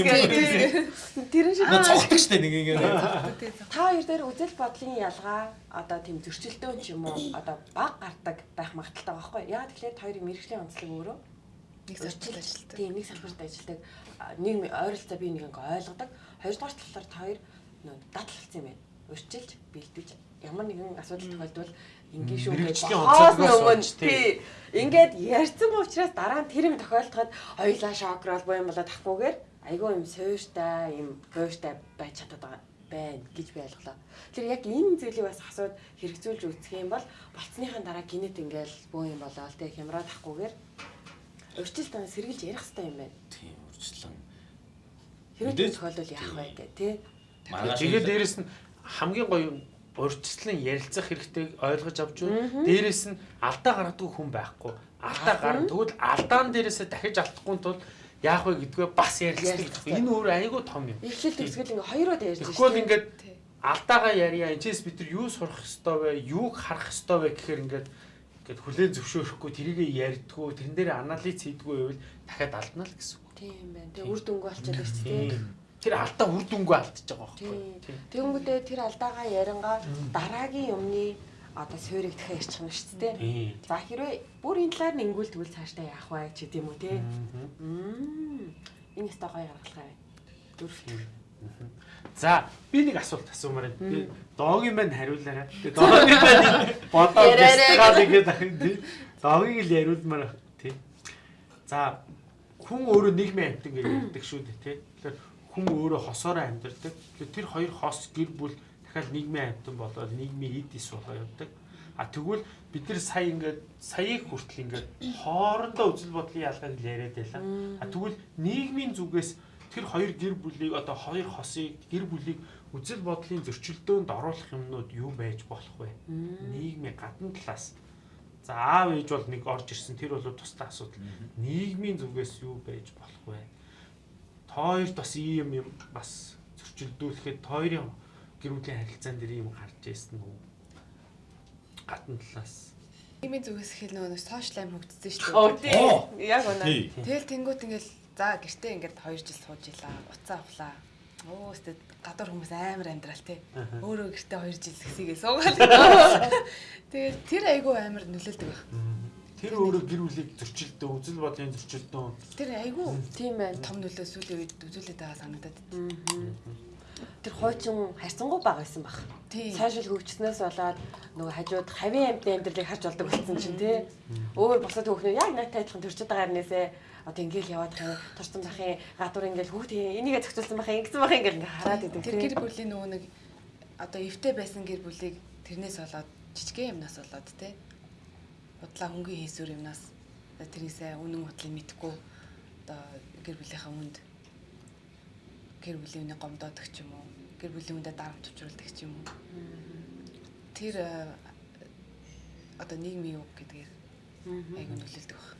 C: Юм.
E: Тэр шиг
C: цогтдаг штэ нэг ингэ.
E: Та хоёр дээр үзэл бодлын ялгаа одоо тийм зөрчилдөөн ч юм уу одоо баг гардаг байх магадaltaй байгаа байхгүй яа тэгэхээр хоёрын мэрэгжлийн онцлог өөрөө
D: Нэг салбарт ажилладаг.
E: тийм нэг салбарт ажилладаг а, нэг ойролцоо би нэг ингээ ойлгодог хоёрдугаар талаар та хоёр нөө дадлалцсан юм байна урьчилж бэлдэж ямар нэгэн асуудал тохиолдвол ингээ шүү гэж хоосны өмнө
B: тий.
E: ингээд ярьсан учраас дараа нь тэр юм тохиолдоход хоёулаа шокрол юм болоод тахгүйгээр айгүй юм суйртай юм гойртай байж чадаад байгаа байна гэж би ойлголоо. Тэр яг энэ зүйлийг бас асууд хэрэгжүүлж үзэх юм бол болцсныхаа дараа гинэт ингээл бөө юм болоо л тэг хямраад тахгүйгээр урьдчилт тань сэргэлж ярих хэрэгтэй юм байна.
C: Тийм урьдчилан.
E: Тийм тохиолдол яах вэ гэх тий.
B: Тэгээд дээрэс нь хамгийн гоё юм урьдчилан ярилцах хэрэгтэй ойлгож авч юу. Дээрэс нь алдаа гаргадаг хүн байхгүй. Алдаа гар тэгвэл алдаан дээрээсээ дахиж алдахгүй тул яах вэ гэдгээ бас ярилцдаг. Энэ өөр айгүй том юм.
E: Эхлэл төгсгөл ингээ хоёроо ярьж
B: Тэгэхгүй бол ингээд алдаагаа ярья. Энэчээс бид нар юу сурах ёстой вэ? Юуг харах ёстой вэ гэхээр ингээд ингээд хүлээн зөвшөөрөхгүй тэрийгэ ярьдгүү, тэрэн дээр анализ хийдгүү байвал дахиад алдна л гэсэн үг.
E: Тийм байна. Тэгээ үр дүнгүй болчиход байна шүү дээ.
B: Тэр алдаа үр дүнгүй алдчихж байгаа байхгүй.
E: Тэгэнгүүтээ тэр алдаага ярангаа дараагийн юмны одоо суурийг дахиад ярьчих нь шүү дээ. За хэрвээ бүр энэ талаар нэнгүүл тэгвэл цаашдаа яах вэ ч гэдэм үү те. Энэ өстой гоё гаргалгаа байна. Дөрөвт.
B: За би нэг асуулт асуумаар байна. Би доогийн мань хариулаарай. Тэгээ доогийн мань бодоод
E: Яриарай.
B: дистгаал игээд ахын тий. Доогийг л яриулмаар тий. За хүн өөрөө нийгмийн амьтан гэж ярьдаг шүү дээ тий. Тэгэхээр хүн өөрөө хосоороо амьдардаг. Тэгэхээр тэр хоёр хос гэр бүл дахиад нийгмийн амьтан болоод нийгмийн эд ис болоо явдаг. А тэгвэл бид нар сая ингээд саяыг хүртэл ингээд хоорондоо үзэл бодлын ялгааг л яриад байлаа. А тэгвэл нийгмийн зүгээс тэр хоёр гэр бүлийг одоо хоёр хосыг гэр бүлийг үзэл бодлын зөрчилдөөнд оруулах юмнууд юу байж болох вэ? Нийгмийн гадна талаас. За аав ээж бол нэг орж ирсэн тэр бол тусдаа асуудал. Нийгмийн зүгээс юу байж болох вэ? Тойрт бас ийм юм бас зөрчилдүүлэхэд тойрын гэр бүлийн харилцаан дээр ийм гарч ирсэн үү? Гадна талаас.
D: Имийн зүгээс хэл нөгөө сошиал аим хөгжсөн шүү дээ.
E: тий.
C: Оо.
E: Яг үнэ.
C: Тий.
D: Тэгэл тэнгуут ингээл за гэртээ ингээд 2 жил сууж илаа. Уцаа авлаа. Оо өстө гадуур хүмүүс амар амьдрал те. Өөрөө гэртээ 2 жил хэсийгээ суугаал. Тэгээд тэр айгүй амар нөлөөлдөг байх.
B: Тэр өөрөө гэр бүлийг зөрчилдөө, үзэл бодлын зөрчилдөө
D: Тэр айгүй
E: Тийм байна.
D: том нөлөө сүүлийн үед үзүүлээд байгаа санагдаад.
E: Тэр хуучин харьцангуй бага байсан баг. Сайшил хөгжснөөс болоод нөгөө хажууд хавийн амьтны амьдралыг харж болдог болсон чинь тий. Өөр босоод хөөхнөө яг надтай адилхан төрчөд байгаа хэрнээсээ одоо ингээл яваад хаа турсан бахын гадуур ингээл хүүхдээ энийгээ зохицуулсан бахын ингэсэн бахын ингээл ингээ хараад идэг
D: Тэр гэр бүлийн нөгөө нэг одоо эвтэй байсан гэр бүлийг тэрнээс болоод жижигхэн юмнаас болоод те бодлаа хөнгөн хийсүр юмнаас тэрийсээ үнэн бодлыг мэдхгүй. Одоо гэр бүлийнхаа үнд гэр бүлийн үнийг гомдоодаг ч юм уу? Гэр бүлийн үндэ дарамт учруулдаг ч юм уу? Тэр э, одоо нийгмийн үг гэдгээр айгүй нөлөөлдөг баг.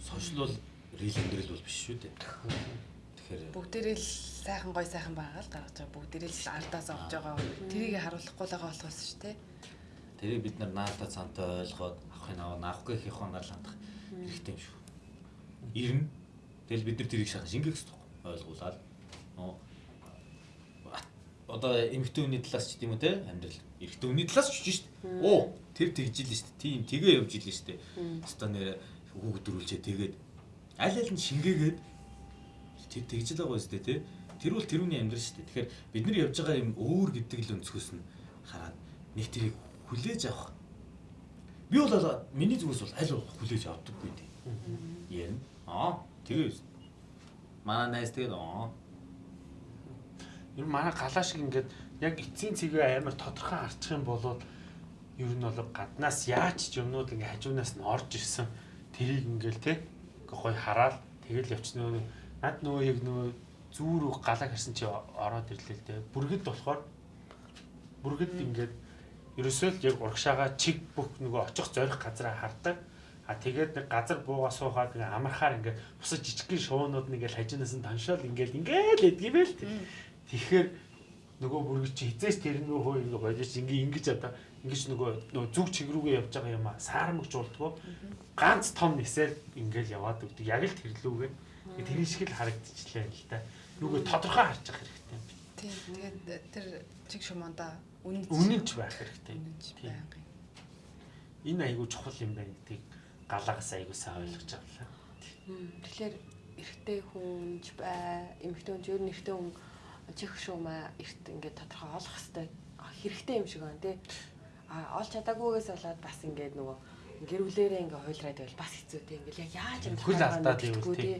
C: Сошиал бол рил амьдрал бол биш шүү дээ. Тэгэхээр
D: бүгдээрээ л сайхан гой сайхан байгаа л гаргаж байгаа бүгдээрээ л ардаас авч байгаа. Тэрийг харуулахгүй л байгаа болохоос шүү дээ.
C: Тэрийг бид нар наалтаа цаантай ойлгоод авахын аваа наахгүй хийх хоноор хандах хэрэгтэй юм шүү. Ирнэ. Тэгэл бид нар тэрийг шахаж ингэх хэрэгтэй ойлгуулаад. Нөө одоо эмэгтэй хүний талаас ч тийм үү те амьдрал эрэгтэй хүний талаас ч шүү дээ. Оо тэр тэгжил шүү дээ. Тийм тэгээ явж ийлээ шүү дээ. Өстө нэр хүүхд дөрүүлчээ тэгээд аль аль нь шингээгээд тэр тэгжил байгаа шүү дээ те. Тэр бол тэрүүний амьдрал шүү дээ. Тэгэхээр бид нар явж байгаа юм өөр гэдэг л өнцгөөс нь хараад нэг тэрийг хүлээж авах. Би бол миний зүгээс бол аль болох хүлээж авдаггүй дээ. Ярина. Аа тэгээ Манай найз тэгээд оо.
B: Ер нь манай галаа шиг ингээд яг эцсийн цэгээ амар тодорхой харчих юм бол ер нь бол гаднаас яаж ч юмнууд ингээ хажуунаас нь орж ирсэн тэрийг ингээл те гоё хараад тэгэл явчихна над нөгөө яг нөгөө зүүр галаа харсан чи ороод ирлээ л те бүргэд болохоор бүргэд ингээд ерөөсөө л яг урагшаага чиг бүх нөгөө очих зорих газараа хардаг А тэгээд нэг газар бууга суухаад ингээ амархаар ингээ бусад жижигхэн шуунууд нэг ингээл хажинаас нь таншаал ингээл ингээл эдгийвэл тэгэхээр нөгөө бүргэж чи хизээс тэрнүү хөө ингээ бодож ингээ ингэж одоо ингэж нөгөө нөгөө зүг чиг рүүгээ явж байгаа юм а. Саармагч болдгоо ганц том нисэл ингээл яваад өгдөг. Яг л тэрлүүгээ тэр шиг л харагдчихлаа л та. Нүгөө тодорхой харж явах хэрэгтэй
D: тийм тэгээд тэр чиг шуманда
B: үнэнч байх хэрэгтэй.
D: байнгын
B: энэ айгүй чухал юм байна гэдгийг галагаас аягуулсаа ойлгож авлаа.
E: Тэгэхээр эрэгтэй хүнж бай, эмэгтэй хүнж ер нь эрэгтэй хүн чих шуумаа эрт ингээд тодорхой олох хэвээр хэрэгтэй юм шиг байна тий. А олж чадаагүйгээс болоод бас ингээд нөгөө гэр бүлэрээ ингээ хуйлраад байвал бас хэцүү тий. Ингээл яг яаж юм
B: хөл алдаад ивэл тий.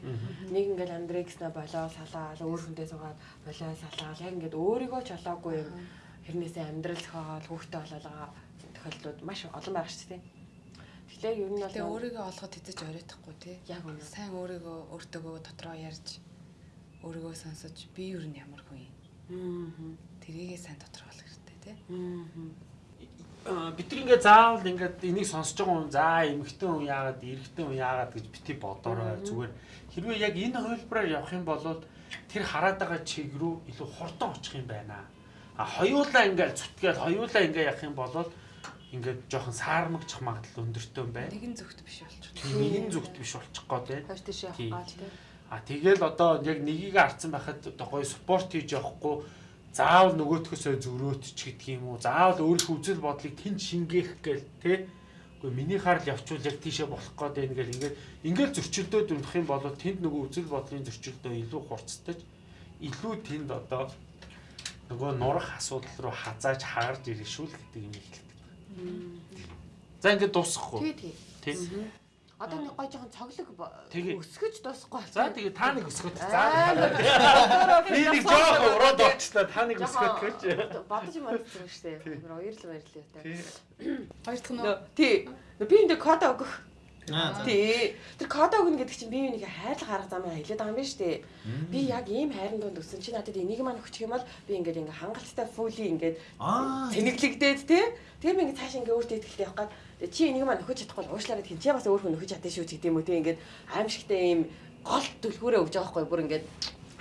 E: Нэг ингээл андрекснаа болоо салаад өөр хүндээ суугаад болоо салаад яг ингээд өөрийгөө ч олоогүй юм хэрнээсээ амьдрал зохиол хүүхдээ болоолаа тохиолдлууд маш олон байгаа шүү дээ. Тэгэхээр ер нь бол
D: Тэгээ өөрийгөө олоход хэзээ ч оройтхгүй тий.
E: Яг үнэ.
D: Сайн өөрийгөө өөртөөгөө дотроо ярьж өөрийгөө сонсож би ер нь ямар хүн юм. Аа. Тэрийгээ сайн дотроо олох хэрэгтэй тий.
B: Аа. Бид нар ингээ заавал ингээд энийг сонсож байгаа хүн за эмэгтэй хүн яагаад эрэгтэй хүн яагаад гэж бити бодорой зүгээр хэрвээ яг энэ хувилбараар явах юм бол тэр хараад байгаа чиг рүү илүү хурдан очих юм байна. А хоёулаа ингээл зүтгээл хоёулаа ингээ явах юм бол ингээд жоохон саармагчих магадлал өндөртэй юм байна.
D: Нэгэн зүгт биш болчих.
B: Тийм нэгэн зүгт биш болчих гээд байна.
E: Хойш тийш явах гал тийм.
B: А тэгэл одоо яг нёгийг харцсан байхад одоо гоё спорт хийж явахгүй заавал нөгөөтгөөсөө зөрөөт ч гэдэг юм уу. Заавал өөрийнхөө үзэл бодлыг тэнд шингээх гээл те. Үгүй миний харал явчвал яг тийшээ болох гээд байна гэл ингээд ингээд зөрчилдөөд өрнөх юм бол тэнд нөгөө үзэл бодлын зөрчилдөө илүү хурцтай илүү тэнд одоо нөгөө нурах асуудал руу хазааж хаарж ирэх шүү л гэдэг юм хэлдэг. За ингээд дуусахгүй.
E: Тий, тий.
B: Тий.
E: Одоо нэг гой жоохон цоглог өсгөж дуусахгүй.
B: За тэгээ та нэг өсгөт. За. Би нэг жоохон ураад орчлаа. Та нэг өсгөт гэж.
E: Бодож юм бодсон шүү дээ. Баярлалаа баярлалаа та.
D: Хоёр дахь нь
E: Тий. Би энэ код өгөх Тий. Тэр код өгнө гэдэг чинь би юунийг хайрлах арга замаа хэлээд байгаа юм шүү дээ. Би яг ийм хайрын дунд өссөн чи надад энийг маань өгчих юм бол би ингээд ингээ хангалттай фули ингээд цэнэглэгдээд тий. Тэгээ би ингээ цааш ингээ өөртөө ихтэй явах гад чи энийг маань өгч чадахгүй уушлаараа тийм чи бас өөр хүн өгч чадсан шүү гэдэг юм уу тий ингээд аимшигтай ийм гол түлхүүрээ өгж байгаа хгүй бүр ингээд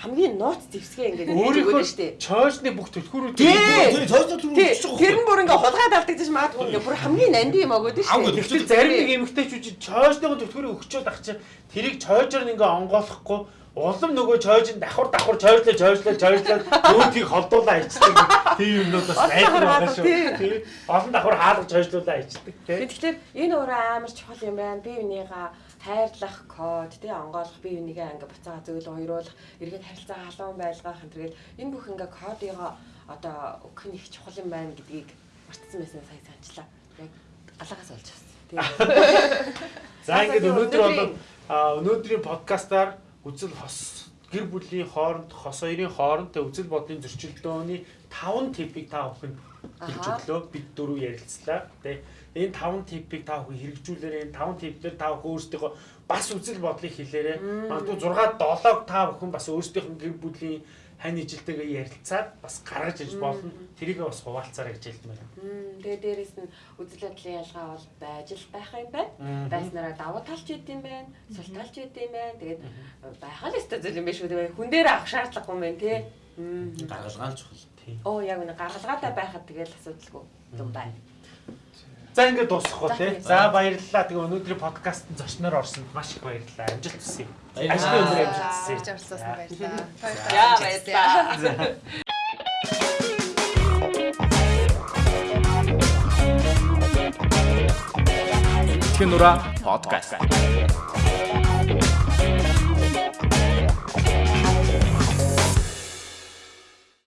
E: хамгийн нууц зевсгээ ингээд
B: өөрийнхөө шүү дээ. Чойсны бүх төлхүүрүүд
E: тий.
C: цойсоо түр
E: өгчих. Тэр нь бүр ингээ хулгаад алдагдаж магадгүй ингээ бүр хамгийн нанди юм агууд шүү
B: дээ. Тэгвэл зарим нэг эмэгтэйчүүд чойсныхоо төлхүүрийг өгчөөд ах чинь тэрийг чойжор ингээ онгоолохгүй улам нөгөө чойж давхар давхар чойжлоо чойжлоо чойжлоо өөдгийг холдуулаа ичдэг тийм юмнууд бас айдаг байгаа шүү. Тийм. Олон давхар хаалгаж чойжлуулаа ичдэг тийм.
E: Тэгэхээр энэ өөрөө амар чухал юм байна. Би үнийга хайрлах код тий онгоолох бие бинийгээ ингээ буцаага зөвлө хоёруулах эргээд харилцаа халуун байлгах энэ төргээл энэ бүх ингээ кодыгоо одоо өгөх нь их чухал юм байна гэдгийг мартсан байсан сая санчлаа. Яг алгаас олж авсан. Тий.
B: За ингээд өнөөдөр бол өнөөдрийн подкастаар үзэл хос гэр бүлийн хооронд хос хоёрын хооронд үзэл бодлын зөрчилдөөний 5 типийг та бүхэн хэлж өглөө бид дөрөв ярилцлаа тий энэ 5 типийг та бүхэн хэрэгжүүлээрэй энэ 5 типээр та бүхэн өөрсдийнхөө бас үзэл бодлыг хэлээрэй магадгүй 6 7-ог та бүхэн бас өөрсдийнх нь гэр бүлийн хань ижилтэйгээ ярилцаад бас гаргаж иж болно. Тэрийг бас хуваалцаарай гэж байна.
E: Тэгээ дээрэс нь үзэл бодлын ялгаа бол байж л байх юм байна. Байснараа давуу талч үүд юм байна, сул талч үүд юм байна. Тэгээд байхаа л өстой зүйл юм биш үү? Хүн дээр авах шаардлагагүй юм байна тий.
C: Гаргалгаал чухал.
E: Оо яг үнэ гаргалгаатай байхад тэгэл асуудалгүй юм байна.
B: За ингээд дуусгах тий. За баярлалаа. Тэгээ өнөөдрийн подкастт зочноор орсонд маш их баярлалаа. Амжилт хүсье. Ажлын өндөр амжилт хүсье.
D: Жарсласан баярлалаа.
E: Яа баярлалаа.
A: Тэтгэн нура подкаст.